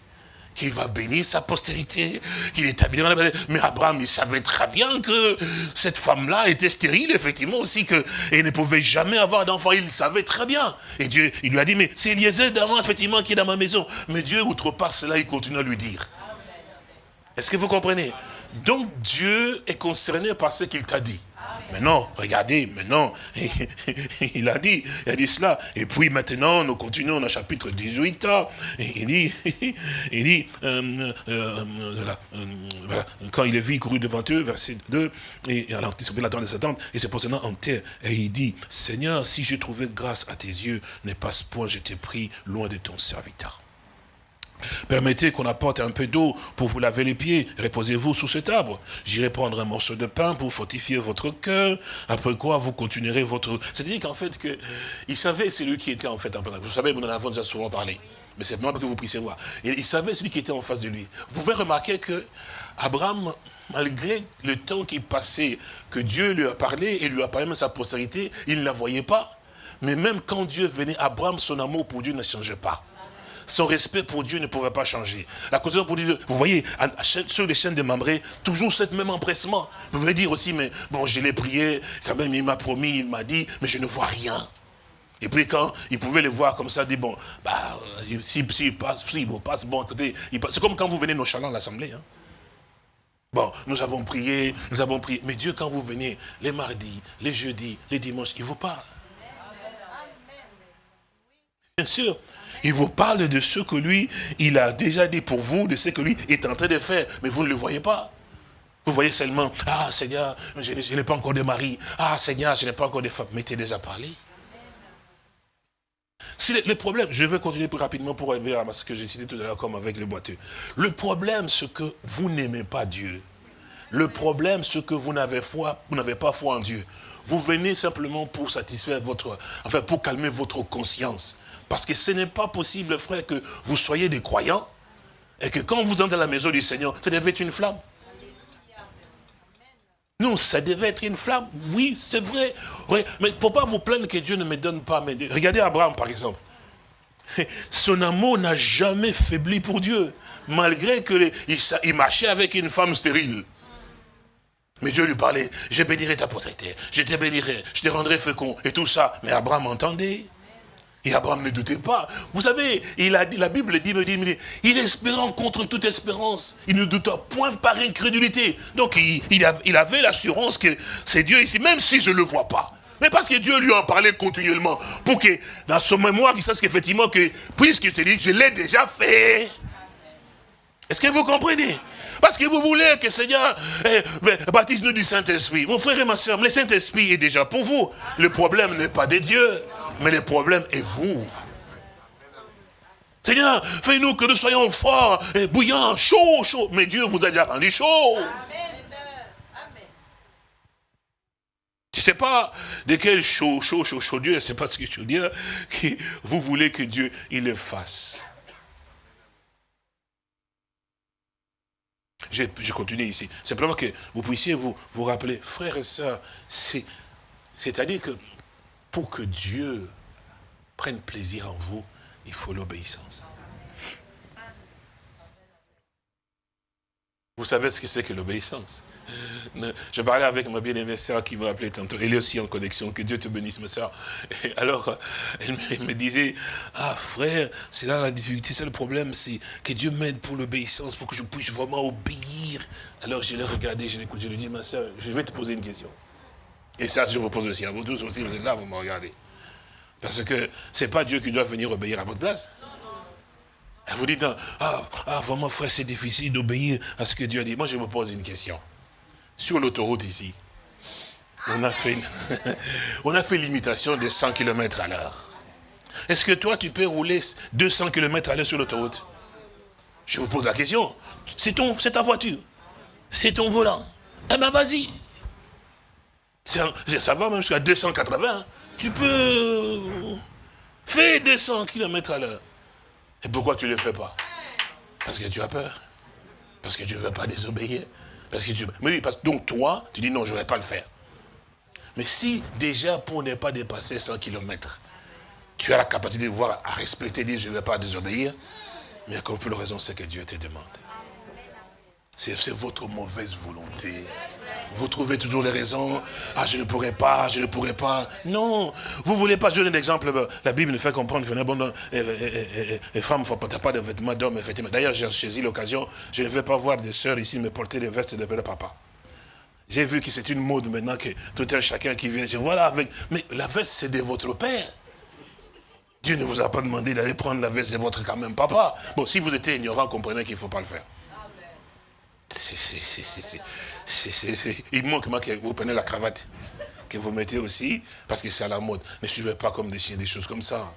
qu'il va bénir sa postérité, qu'il établira la Mais Abraham, il savait très bien que cette femme-là était stérile, effectivement aussi, que, et ne pouvait jamais avoir d'enfant. Il savait très bien. Et Dieu, il lui a dit, mais c'est Eliezer d'avant, effectivement, qui est dans ma maison. Mais Dieu, outrepasse cela, il continue à lui dire. Est-ce que vous comprenez? Donc Dieu est concerné par ce qu'il t'a dit. Maintenant, regardez, maintenant, (laughs) il a dit, il a dit cela. Et puis maintenant, nous continuons dans le chapitre 18. il dit, (laughs) il dit, euh, euh, euh, voilà, quand il est vu, il courut devant eux, verset 2, et alors, il la de sa tente, et se positionnant en terre, et il dit, Seigneur, si j'ai trouvé grâce à tes yeux, n'est pas ce point, je t'ai pris loin de ton serviteur. Permettez qu'on apporte un peu d'eau pour vous laver les pieds. Reposez-vous sous cet arbre. J'irai prendre un morceau de pain pour fortifier votre cœur. Après quoi, vous continuerez votre... C'est-à-dire qu'en fait, il savait celui qui était en fait en place. Vous savez, nous en avons déjà souvent parlé. Mais c'est moi que vous puissiez voir. il savait celui qui était en face de lui. Vous pouvez remarquer que Abraham, malgré le temps qui passait, que Dieu lui a parlé et lui a parlé de sa postérité, il ne la voyait pas. Mais même quand Dieu venait, Abraham, son amour pour Dieu ne changeait pas son respect pour Dieu ne pouvait pas changer. La cause pour Dieu, vous voyez, sur les chaînes de Mamré, toujours ce même empressement. Vous pouvez dire aussi, mais bon, je l'ai prié, quand même il m'a promis, il m'a dit, mais je ne vois rien. Et puis quand il pouvait le voir comme ça, il dit, bon, bah, s'il si, passe, s'il passe, bon, écoutez, c'est comme quand vous venez nos chalants à l'Assemblée. Hein. Bon, nous avons prié, nous avons prié. Mais Dieu, quand vous venez les mardis, les jeudis, les dimanches, il vous parle. Bien sûr, il vous parle de ce que lui, il a déjà dit pour vous, de ce que lui est en train de faire, mais vous ne le voyez pas. Vous voyez seulement, ah Seigneur, je n'ai pas encore de mari. Ah Seigneur, je n'ai pas encore de femme. Mais tu déjà parlé. Si le, problème, je vais continuer plus rapidement pour arriver à ce que j'ai cité tout à l'heure comme avec le boiteux. Le problème, c'est que vous n'aimez pas Dieu. Le problème, c'est que vous n'avez foi, vous n'avez pas foi en Dieu. Vous venez simplement pour satisfaire votre, enfin pour calmer votre conscience. Parce que ce n'est pas possible, frère, que vous soyez des croyants et que quand vous entrez à la maison du Seigneur, ça devait être une flamme. Non, ça devait être une flamme. Oui, c'est vrai. mais il ne faut pas vous plaindre que Dieu ne me donne pas. Regardez Abraham, par exemple. (laughs) Son amour n'a jamais faibli pour Dieu. Malgré qu'il il marchait avec une femme stérile. Mais Dieu lui parlait, je bénirai ta postérité, je te bénirai, je te rendrai fécond, et tout ça. Mais Abraham entendait. Et Abraham ne doutait pas. Vous savez, il a dit, la Bible dit, me dit, il espérant contre toute espérance. Il ne douta point par incrédulité. Donc il, avait l'assurance que c'est Dieu ici, même si je ne le vois pas. Mais parce que Dieu lui en parlait continuellement. Pour que dans son mémoire, il sache qu'effectivement, que, puisque je te dis, je l'ai déjà fait. Est-ce que vous comprenez? Parce que vous voulez que Seigneur eh, baptise-nous du Saint-Esprit. Mon frère et ma soeur, le Saint-Esprit est déjà pour vous. Le problème n'est pas de Dieu. Mais le problème est vous. Seigneur, fais-nous que nous soyons forts, et bouillants, chauds, chauds. Mais Dieu vous a déjà rendu chaud. Je ne sais pas de quel chaud, chaud, chaud, chaud Dieu, c'est pas ce que je veux dire, que vous voulez que Dieu il le fasse. Je, je, continue ici. Simplement que vous puissiez vous, vous rappeler, frères et sœurs, c'est-à-dire que pour que Dieu prenne plaisir en vous, il faut l'obéissance. Vous savez ce que c'est que l'obéissance? Je parlais avec ma bien-aimée sœur qui m'a appelé tantôt, elle est aussi en connexion, que Dieu te bénisse ma sœur. alors, elle me, disait, ah frère, c'est là la difficulté, c'est le problème, c'est que Dieu m'aide pour l'obéissance, pour que je puisse vraiment obéir. Alors je l'ai regardé, je l'ai écouté, je lui ai dit, ma sœur, je vais te poser une question. Et ça, je vous pose aussi à vous tous aussi, vous êtes là, vous me regardez. Parce que ce n'est pas Dieu qui doit venir obéir à votre place. Elle vous dit, ah, ah, vraiment frère, c'est difficile d'obéir à ce que Dieu a dit. Moi, je me pose une question. Sur l'autoroute ici, on a fait, (laughs) on fait l'imitation de 100 km à l'heure. Est-ce que toi, tu peux rouler 200 km à l'heure sur l'autoroute? Je vous pose la question. C'est ta voiture. C'est ton volant. Eh bien, vas-y. Ça va même jusqu'à 280. Tu peux faire 200 km à l'heure. Et pourquoi tu ne le fais pas? Parce que tu as peur. Parce que tu ne veux pas désobéir. Parce que tu... Mais oui, parce... donc toi, tu dis non, je ne vais pas le faire. Mais si déjà pour ne pas dépasser 100 km, tu as la capacité de voir, à respecter, dire je ne vais pas désobéir, mais comme le raison, c'est que Dieu te demande. C'est votre mauvaise volonté. Vous trouvez toujours les raisons. Ah, je ne pourrais pas, je ne pourrais pas. Non, vous ne voulez pas. Je donne un exemple. La Bible nous fait comprendre que les femmes ne pas de vêtements d'hommes. D'ailleurs, j'ai saisi l'occasion. Je ne vais pas voir des sœurs ici me porter des vestes de papa. J'ai vu que c'est une mode maintenant que tout un chacun qui vient. Je voilà avec. Mais la veste, c'est de votre père. Dieu ne vous a pas demandé d'aller prendre la veste de votre quand même papa. Bon, si vous étiez ignorant, comprenez qu'il ne faut pas le faire il manque que vous prenez la cravate, que vous mettez aussi, parce que c'est à la mode. Ne suivez pas comme des chiens, des choses comme ça.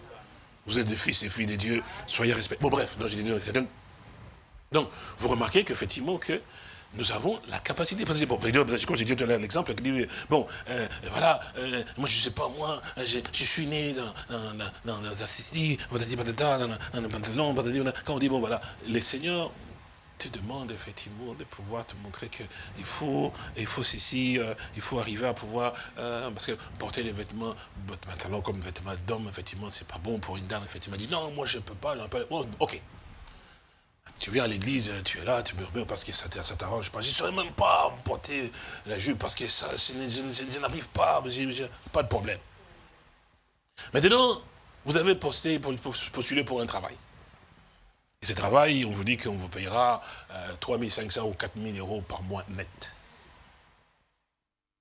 Vous êtes des fils et filles de Dieu, soyez respectés. Bon bref, donc je vous remarquez qu'effectivement, que nous avons la capacité. Bon, dit tout à l'heure l'exemple, bon, euh, voilà, euh, moi je ne sais pas, moi, je, je suis né dans, dans, dans, quand on dit, bon voilà, les seigneurs te demandent effectivement de pouvoir te montrer qu'il faut, il faut ceci, euh, il faut arriver à pouvoir, parce que porter les vêtements, maintenant comme vêtements d'homme, effectivement, c'est pas bon pour une dame, effectivement, dit non, moi je peux pas, bon, ok, tu viens à l'église, tu es là, tu murmures parce que ça t'arrange pas. Je ne saurais même pas porter la jupe parce que ça, je, n'arrive pas, pas de problème. Maintenant, vous avez postulé pour un travail. Et ce travail, on vous dit qu'on vous payera 3 500 ou 4 000 euros par mois net.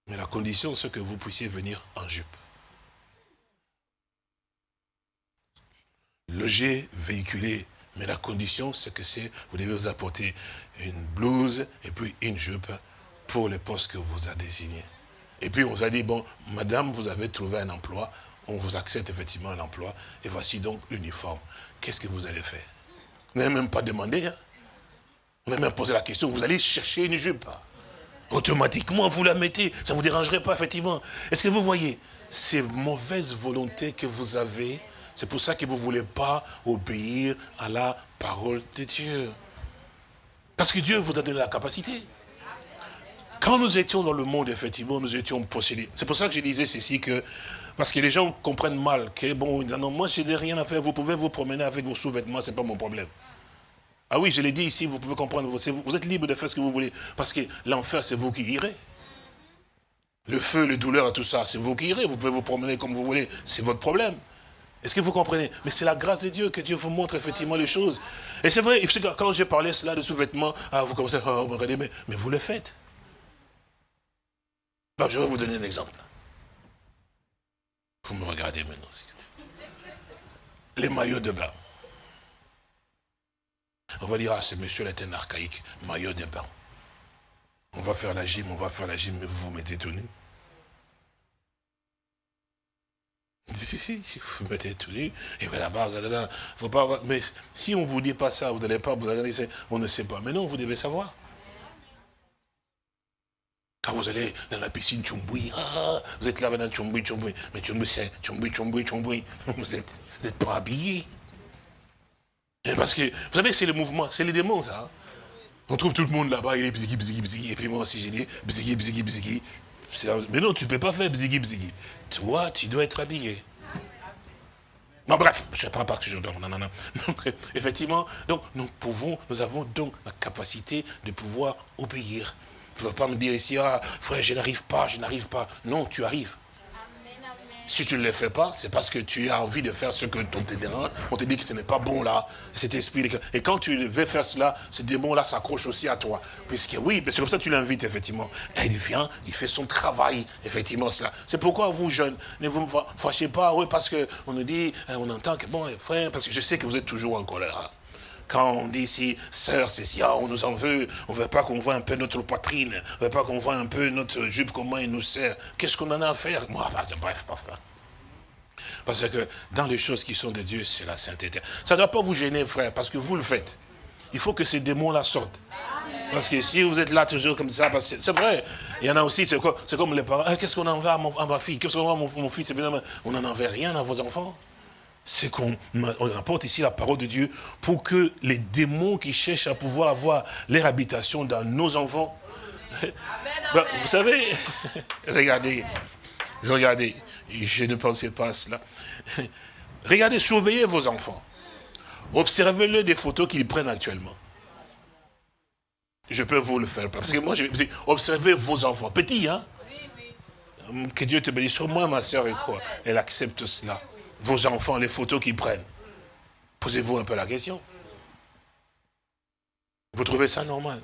Mais la condition, c'est que vous puissiez venir en jupe. Loger, véhiculer mais la condition, c'est que c'est, vous devez vous apporter une blouse et puis une jupe pour le poste que vous a désigné. Et puis on vous a dit, bon, madame, vous avez trouvé un emploi, on vous accepte effectivement un emploi, et voici donc l'uniforme. Qu'est-ce que vous allez faire? Vous n'avez même pas demandé, hein vous n'avez même posé la question, vous allez chercher une jupe. Automatiquement, vous la mettez, ça ne vous dérangerait pas, effectivement. Est-ce que vous voyez ces mauvaises volontés que vous avez c'est pour ça que vous ne voulez pas obéir à la parole de Dieu. Parce que Dieu vous a donné la capacité. Quand nous étions dans le monde, effectivement, nous étions possédés. C'est pour ça que je disais ceci, que, parce que les gens comprennent mal, que bon, non, moi je n'ai rien à faire, vous pouvez vous promener avec vos sous-vêtements, ce n'est pas mon problème. Ah oui, je l'ai dit ici, vous pouvez comprendre, vous êtes libre de faire ce que vous voulez, parce que l'enfer, c'est vous qui irez. Le feu, les douleurs tout ça, c'est vous qui irez, vous pouvez vous promener comme vous voulez, c'est votre problème. Est-ce que vous comprenez? Mais c'est la grâce de Dieu que Dieu vous montre effectivement les choses. Et c'est vrai, quand j'ai parlé cela de sous-vêtements, ah, vous commencez à me regarder, mais, mais vous le faites. Je vais vous donner un exemple. Vous me regardez maintenant. Les maillots de bain. On va dire, ah, ce monsieur est un archaïque, maillot de bain. On va faire la gym, on va faire la gym, mais vous vous mettez tout nu. (laughs) Si, si, si, vous mettez tout nu, et bien là-bas, vous allez là, mais si on ne vous dit pas ça, vous n'allez pas, vous allez on ne sait pas. Mais non, vous devez savoir. Quand vous allez dans la piscine Tchumboui, ah, vous êtes là maintenant Tchumboui, Tchumboui, mais Tchumboui, c'est Tchumboui, Tchumboui, Tchumboui, (laughs) vous n'êtes pas habillé. Parce que, vous savez, c'est le mouvement, c'est les démons, ça. Hein. On trouve tout le monde là-bas, il est bzigui, bzigui, bzigui, et puis moi aussi j'ai dit bzigui, bzigui, bzigui, mais non, tu ne peux pas faire bzigui bzigui. Toi, tu dois être habillé. Non, bref, je ne parle pas que je dors. Non, non, non. (laughs) effectivement, donc, nous pouvons, nous avons donc la capacité de pouvoir obéir. Tu ne vas pas me dire ici, ah, frère, je n'arrive pas, je n'arrive pas. Non, tu arrives. Si tu ne le fais pas, c'est parce que tu as envie de faire ce que ton dérange. On te dit que ce n'est pas bon là, cet esprit. Et quand tu veux faire cela, ce démon-là s'accroche aussi à toi. Puisque oui, c'est comme ça que tu l'invites, effectivement. Et il vient, il fait son travail, effectivement, cela. C'est pourquoi vous, jeunes, ne vous fâchez pas, oui, parce qu'on nous dit, hein, on entend que, bon, les frères, parce que je sais que vous êtes toujours en colère. Quand on dit ici, sœur, c'est si, on nous en veut, on ne veut pas qu'on voit un peu notre poitrine, on ne veut pas qu'on voit un peu notre jupe, comment il nous sert. Qu'est-ce qu'on en a à faire? Moi, bref, pas. Parce que dans les choses qui sont de Dieu, c'est la sainteté. Ça ne doit pas vous gêner, frère, parce que vous le faites. Il faut que ces démons-là sortent. Parce que si vous êtes là toujours comme ça, c'est vrai, il y en a aussi, c'est comme, les parents, ah, qu'est-ce qu'on en à, ma fille, qu'est-ce qu'on en à mon, fils, on n'en envoie rien à vos enfants c'est qu'on apporte ici la parole de Dieu pour que les démons qui cherchent à pouvoir avoir leur habitation dans nos enfants, ben, vous savez, (laughs) regardez, regardez, je ne pensais pas à cela. (laughs) Regardez, surveillez vos enfants. Observez-le des photos qu'ils prennent actuellement. Je peux vous le faire. Parce que moi, je observez vos enfants. Petits, hein Que Dieu te bénisse. Sur moi, ma soeur, et quoi Elle accepte cela vos enfants, les photos qu'ils prennent. Posez-vous un peu la question. Vous trouvez ça normal?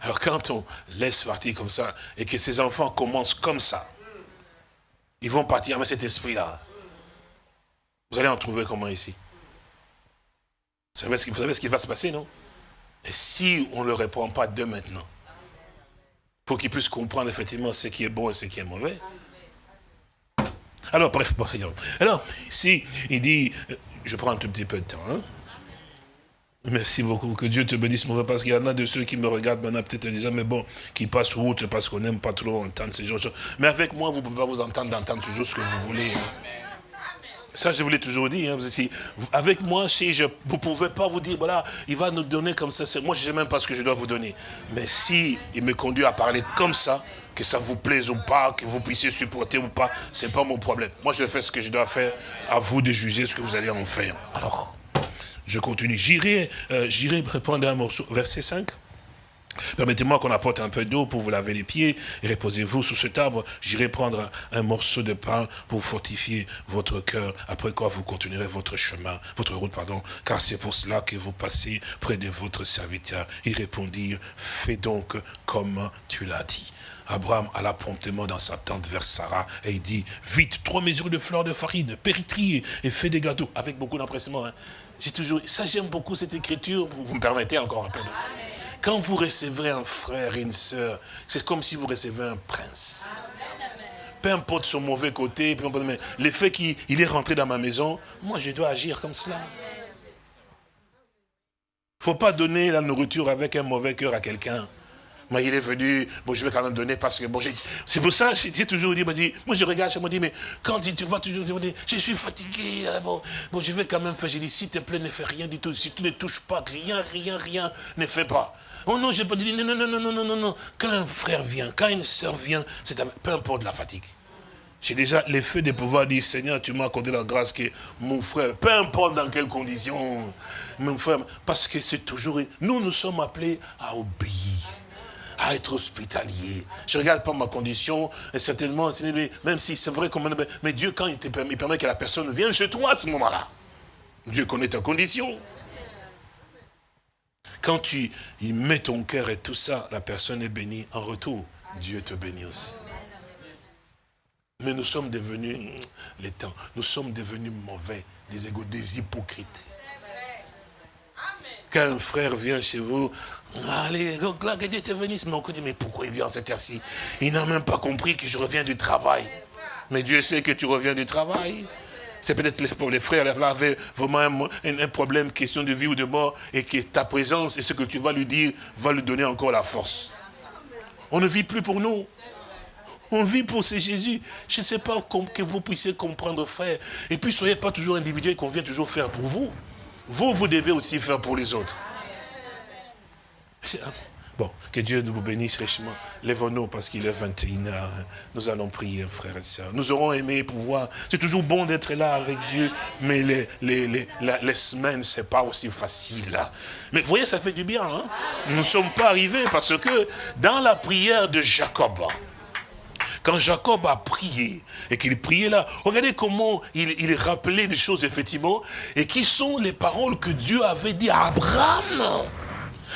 Alors quand on laisse partir comme ça, et que ces enfants commencent comme ça, ils vont partir avec cet esprit-là. Vous allez en trouver comment ici? Vous savez, ce qui, savez ce qui va se passer, non? Et si on ne le répond pas de maintenant, pour qu'ils puissent comprendre effectivement ce qui est bon et ce qui est mauvais, alors, bref, alors, ici, il dit, Je prends un tout petit peu de temps. Hein. Merci beaucoup. Que Dieu te bénisse, mon frère, parce qu'il y en a de ceux qui me regardent maintenant, peut-être disant, mais bon, qui passent outre parce qu'on n'aime pas trop entendre ces choses. Mais avec moi, vous ne pouvez pas vous entendre d'entendre toujours ce que vous voulez. Hein. Ça, je vous l'ai toujours dit. Hein. avec moi, si je, vous ne pouvez pas vous dire, voilà, il va nous donner comme ça. Moi, je ne sais même pas ce que je dois vous donner. Mais si il me conduit à parler comme ça, que ça vous plaise ou pas, que vous puissiez supporter ou pas, ce n'est pas mon problème. Moi, je faire ce que je dois faire. À vous de juger ce que vous allez en faire. Alors, je continue. J'irai euh, répondre un morceau. Verset 5. Permettez-moi qu'on apporte un peu d'eau pour vous laver les pieds et reposez-vous sous cet arbre. J'irai prendre un, morceau de pain pour fortifier votre cœur, après quoi vous continuerez votre chemin, votre route, pardon, car c'est pour cela que vous passez près de votre serviteur. Il répondit, fais donc comme tu l'as dit. Abraham alla promptement dans sa tente vers Sarah et il dit, vite, trois mesures de fleurs de farine, péritrie et fais des gâteaux, avec beaucoup d'empressement. Hein. J'ai toujours, ça j'aime beaucoup cette écriture, vous, me permettez encore un peu Quand vous recevrez un frère et une sœur, c'est comme si vous recevez un prince. Peu importe son mauvais côté, mais le fait qu'il est rentré dans ma maison, moi je dois agir comme cela. Il ne faut pas donner la nourriture avec un mauvais cœur à quelqu'un. Moi, il est venu, bon, je vais quand même donner parce que, bon, c'est pour ça, j'ai toujours dit, dit, moi, je regarde, je me dis, mais quand tu vois toujours, je suis fatigué, hein, bon, bon, je vais quand même faire, j'ai dit, s'il te plaît, ne fais rien du tout, si tu ne touches pas, rien, rien, rien, ne fais pas. Oh non, je pas dit, non, non, non, non, non, non, non, quand un frère vient, quand une soeur vient, c'est peu importe la fatigue. J'ai déjà l'effet de pouvoir dire, Seigneur, tu m'as accordé la grâce que mon frère, peu importe dans quelles conditions, mon frère, parce que c'est toujours, nous, nous sommes appelés à obéir à être hospitalier. Je ne regarde pas ma condition, et certainement, même si c'est vrai, mais Dieu, quand il, te permet, il permet que la personne vienne chez toi à ce moment-là, Dieu connaît ta condition. Quand tu y mets ton cœur et tout ça, la personne est bénie en retour. Dieu te bénit aussi. Mais nous sommes devenus, les temps, nous sommes devenus mauvais, des égaux, des hypocrites. Quand un frère vient chez vous, allez, là, que Dieu te bénisse. Mais on dit, mais pourquoi il vient à cette heure-ci? Il n'a même pas compris que je reviens du travail. Mais Dieu sait que tu reviens du travail. C'est peut-être pour les frères, là, avaient vraiment un, problème, question de vie ou de mort, et que ta présence et ce que tu vas lui dire va lui donner encore la force. On ne vit plus pour nous. On vit pour ce Jésus. Je ne sais pas que vous puissiez comprendre, frère. Et puis, soyez pas toujours individuel qu'on vient toujours faire pour vous. Vous, vous devez aussi faire pour les autres. Bon, que Dieu nous bénisse richement. Lèvons-nous parce qu'il est 21h. Nous allons prier, frères et sœurs. Nous aurons aimé pouvoir. C'est toujours bon d'être là avec Dieu, mais les, les, les, les semaines, c'est pas aussi facile. Mais vous voyez, ça fait du bien. Hein? Nous ne sommes pas arrivés parce que dans la prière de Jacob, quand Jacob a prié, et qu'il priait là, regardez comment il, il rappelait des choses, effectivement, et qui sont les paroles que Dieu avait dit à Abraham.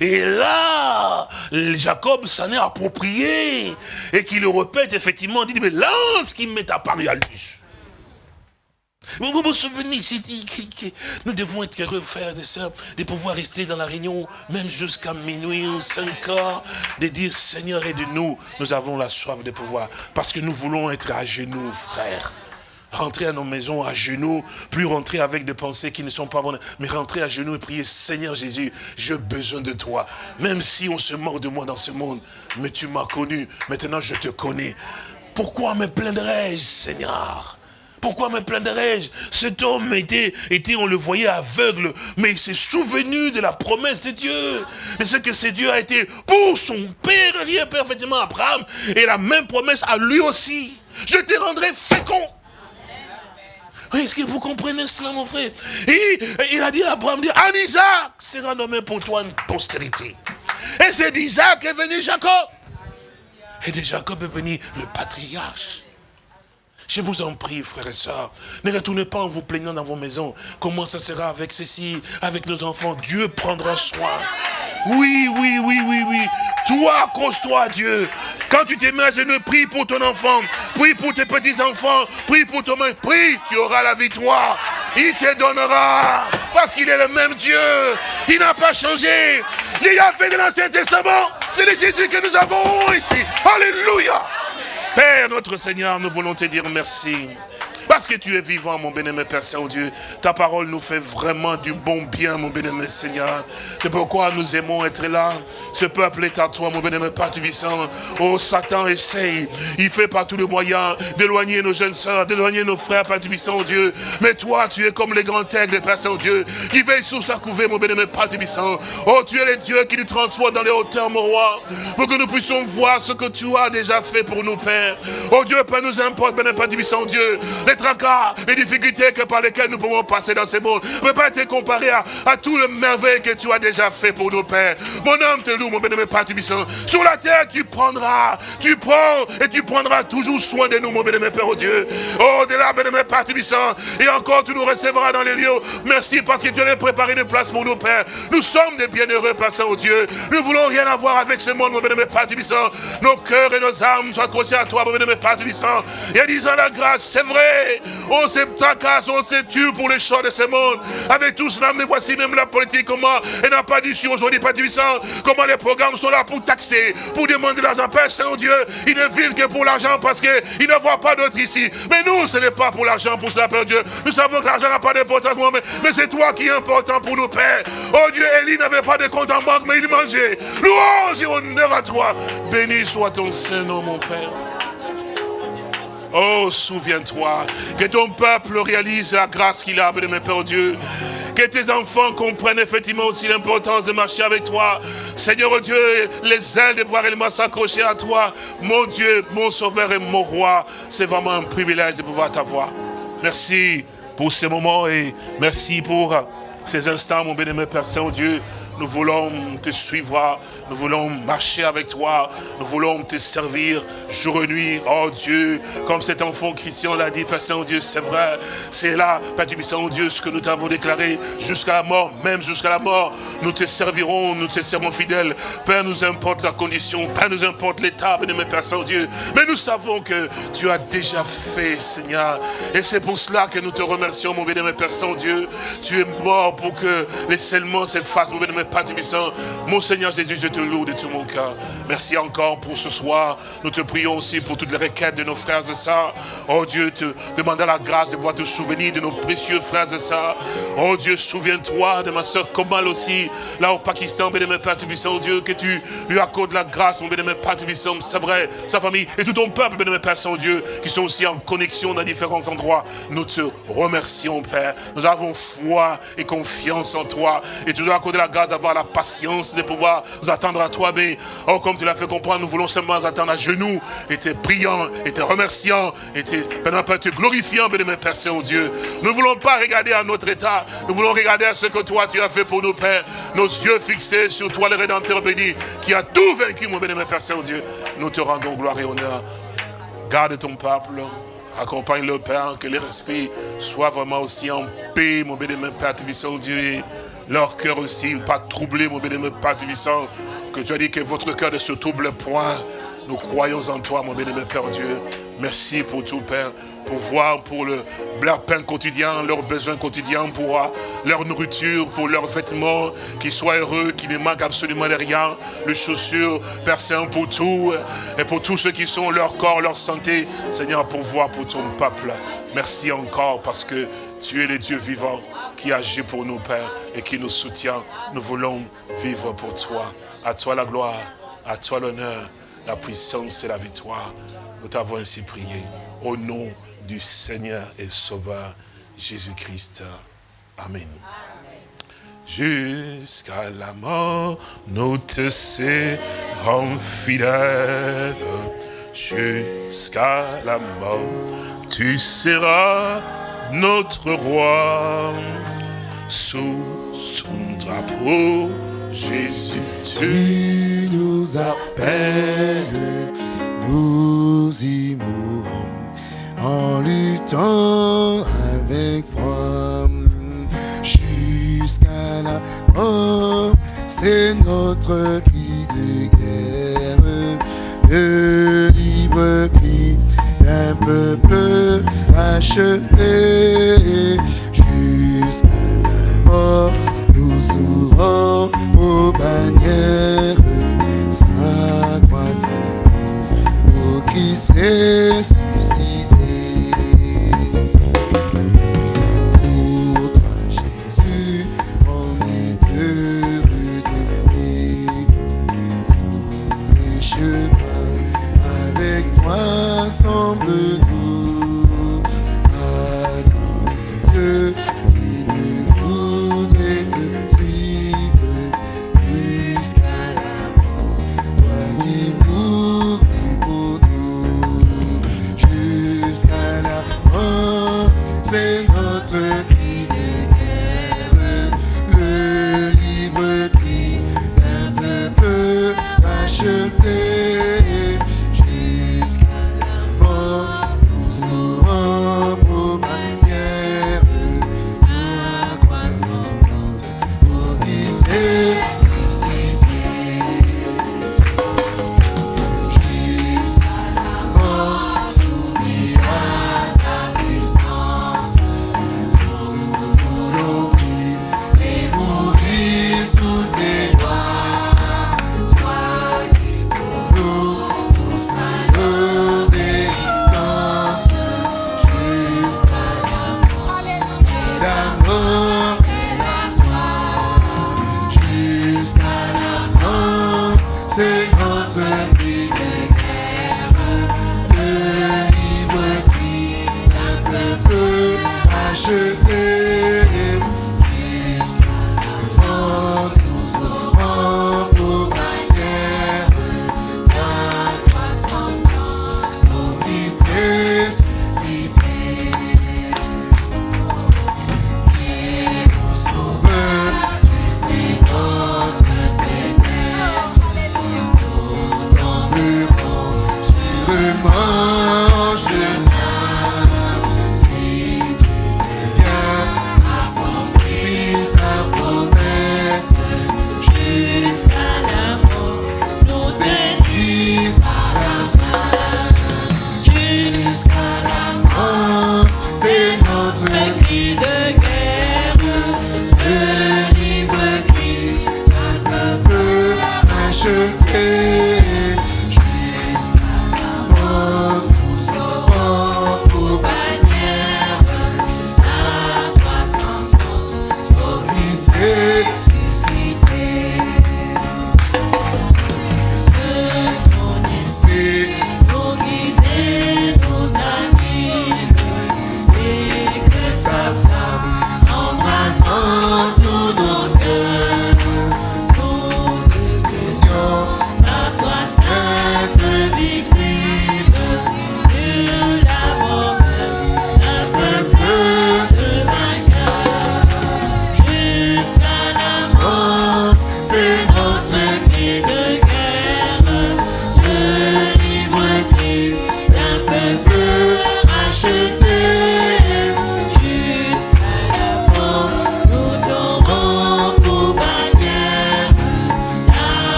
Et là, Jacob s'en est approprié, et qu'il le répète, effectivement, il dit, mais lance qui m'est apparu à lui. Vous vous souvenez, j'ai dit que nous devons être heureux, frères et sœurs, de pouvoir rester dans la réunion, même jusqu'à minuit ou 5 heures, de dire, Seigneur, aide-nous. Nous avons la soif de pouvoir, parce que nous voulons être à genoux, frères. Rentrer à nos maisons à genoux, plus rentrer avec des pensées qui ne sont pas bonnes, mais rentrer à genoux et prier, Seigneur Jésus, j'ai besoin de toi. Même si on se mord de moi dans ce monde, mais tu m'as connu, maintenant je te connais. Pourquoi me plaindrais-je, Seigneur? Pourquoi me plaindrais-je? Cet homme était, on le voyait aveugle, mais il s'est souvenu de la promesse de Dieu. Et ce que ce Dieu a été pour son père, père, effectivement, Abraham, et la même promesse à lui aussi. Je te rendrai fécond. Est-ce que vous comprenez cela, mon frère? Et il a dit à Abraham, en Isaac sera nommé pour toi une postérité. Et c'est d'Isaac est venu Jacob. Et de Jacob est venu le patriarche. Je vous en prie, frères et sœurs, ne retournez pas en vous plaignant dans vos maisons. Comment ça sera avec ceci, avec nos enfants? Dieu prendra soin. Oui, oui, oui, oui, oui. Toi, accroche-toi Dieu. Quand tu te mets à genoux, prie pour ton enfant, prie pour tes petits-enfants, prie pour ton mari, prie, tu auras la victoire. Il te donnera, parce qu'il est le même Dieu. Il n'a pas changé. Il a fait de l'Ancien Testament, c'est le Jésus que nous avons ici. Alléluia. Père, notre Seigneur, nous voulons te dire merci. Parce que tu es vivant, mon bénémoine Père Saint-Dieu. Ta parole nous fait vraiment du bon bien, mon bénémoine Seigneur. C'est pourquoi nous aimons être là. Ce peuple est à toi, mon bénémoine Père Tubissant. Oh, Satan essaye. Il fait par tous les moyens d'éloigner nos jeunes sœurs, d'éloigner nos frères, Père Tubissant, Dieu. Mais toi, tu es comme les grands aigles, Père Saint-Dieu, qui veille sous sa couvée, mon bénémoine Père Tubissant. Oh, tu es le Dieu qui nous transporte dans les hauteurs, mon roi, pour que nous puissions voir ce que tu as déjà fait pour nous, Père. Oh Dieu, Père, nous importe, bénémoine Père Tubissant, Dieu, les tracas, les difficultés que par lesquelles nous pouvons passer dans ce monde, ne peut pas être comparé à, tout le merveille que tu as déjà fait pour nos pères. Mon âme te loue, mon bénémoine Père Tubissant. Sur la terre, tu prendras, tu prends et tu prendras toujours soin de nous, mon bénémoine Père, oh Dieu. Oh, de là, bénémoine Père Tubissant, et encore tu nous recevras dans les lieux. Merci parce que tu as préparé des places pour nous, Père. Nous sommes des bienheureux placés, au Dieu. Nous voulons rien avoir avec ce monde, mon bénémoine Père Tubissant. Nos cœurs et nos âmes soient accrochés à toi, mon bénémoine Père Tubissant. Et disant la grâce, c'est vrai. On s'est tacasse, on s'est tué pour les choix de ce monde. Avec tout cela, mais voici même la politique, comment elle n'a pas dit sur aujourd'hui, Père Tubissant, comment les programmes sont là pour taxer, pour demander l'argent. Père Saint-Dieu, ils ne vivent que pour l'argent parce qu'ils ne voient pas d'autres ici. Mais nous, ce n'est pas pour l'argent, pour cela, Père Dieu. Nous savons que l'argent n'a pas d'importance, mais, mais c'est toi qui es important pour nous, Père. Oh Dieu, Élie n'avait pas de compte en banque, mais il mangeait. Louange et honneur à toi. Béni soit ton Saint-Nom, mon Père. Oh, souviens-toi que ton peuple réalise la grâce qu'il a, de mes Père Dieu. Que tes enfants comprennent effectivement aussi l'importance de marcher avec toi. Seigneur Dieu, les ailes de pouvoir réellement s'accrocher à toi. Mon Dieu, mon sauveur et mon roi, c'est vraiment un privilège de pouvoir t'avoir. Merci pour ces moments et merci pour ces instants, mon bénémoine Père Saint-Dieu. Nous voulons te suivre, nous voulons marcher avec toi, nous voulons te servir jour et nuit. Oh Dieu, comme cet enfant Christian l'a dit, Père Saint-Dieu, c'est vrai, c'est là, Père du Saint-Dieu, ce que nous t'avons déclaré jusqu'à la mort, même jusqu'à la mort. Nous te servirons, nous te servons fidèles. Père, nous importe la condition, Père, nous importe l'état, bénémoine Père Saint-Dieu. Mais nous savons que tu as déjà fait, Seigneur. Et c'est pour cela que nous te remercions, mon bénémoine Père Saint-Dieu. Tu es mort pour que les seulement s'effacent, mon bénémoine Père Tubissant. Mon Seigneur Jésus, je te loue de tout mon cœur. Merci encore pour ce soir. Nous te prions aussi pour toutes les requêtes de nos frères et sœurs. Oh Dieu, te demandons la grâce de pouvoir te souvenir de nos précieux frères et sœurs. Oh Dieu, souviens-toi de ma soeur Komal aussi, là au Pakistan, bénémoine Père Tubissant, Dieu, que tu lui accordes la grâce, mon bénémoine Père Tubissant, c'est vrai, sa famille et tout ton peuple, bénémoine Père Saint-Dieu, qui sont aussi en connexion dans différents endroits. Nous te remercions, Père. Nous avons foi et confiance en toi. Et tu dois accorder la grâce d'avoir la patience de pouvoir nous attendre à toi. Mais, oh, comme tu l'as fait comprendre, nous voulons seulement attendre à genoux, et te priant, et te remerciant, et te, te glorifiant, bénémoine Père Saint-Dieu. Nous ne voulons pas regarder à notre état, nous voulons regarder à ce que toi tu as fait pour nous, Père. Nos yeux fixés sur toi, le Rédempteur béni, qui a tout vaincu, mon bénémoine Père Saint-Dieu. Nous te rendons gloire et honneur. Garde ton peuple. Accompagne le Père, que leur esprit soit vraiment aussi en paix, mon bénémoine Père Tubissant Dieu. Leur cœur aussi, pas troublé, mon bénémoine Père Tubissant. Que tu as dit que votre cœur ne se trouble point. Nous croyons en toi, mon bénémoine Père Dieu. Merci pour tout, Père, pour voir pour le, leur pain quotidien, leurs besoins quotidiens, pour leur nourriture, pour leurs vêtements, qu'ils soient heureux, qu'ils ne manquent absolument de rien, les chaussures, Père Saint, pour tout, et pour tous ceux qui sont leur corps, leur santé, Seigneur, pour voir pour ton peuple. Merci encore parce que tu es le Dieu vivant qui agit pour nous, Père, et qui nous soutient. Nous voulons vivre pour toi. À toi la gloire, à toi l'honneur, la puissance et la victoire. Nous t'avons ainsi prié. Au nom du Seigneur et Sauveur Jésus-Christ. Amen. Jusqu'à la mort, nous te serons fidèles. Jusqu'à la mort, tu seras notre roi. Sous ton drapeau, Jésus, Tu nous appelles, nous y mourons en luttant avec foi jusqu'à la mort. C'est notre cri de guerre, le libre cri d'un peuple racheté jusqu'à la mort. Nous ouvrons aux bannières sa croissante pour qui serait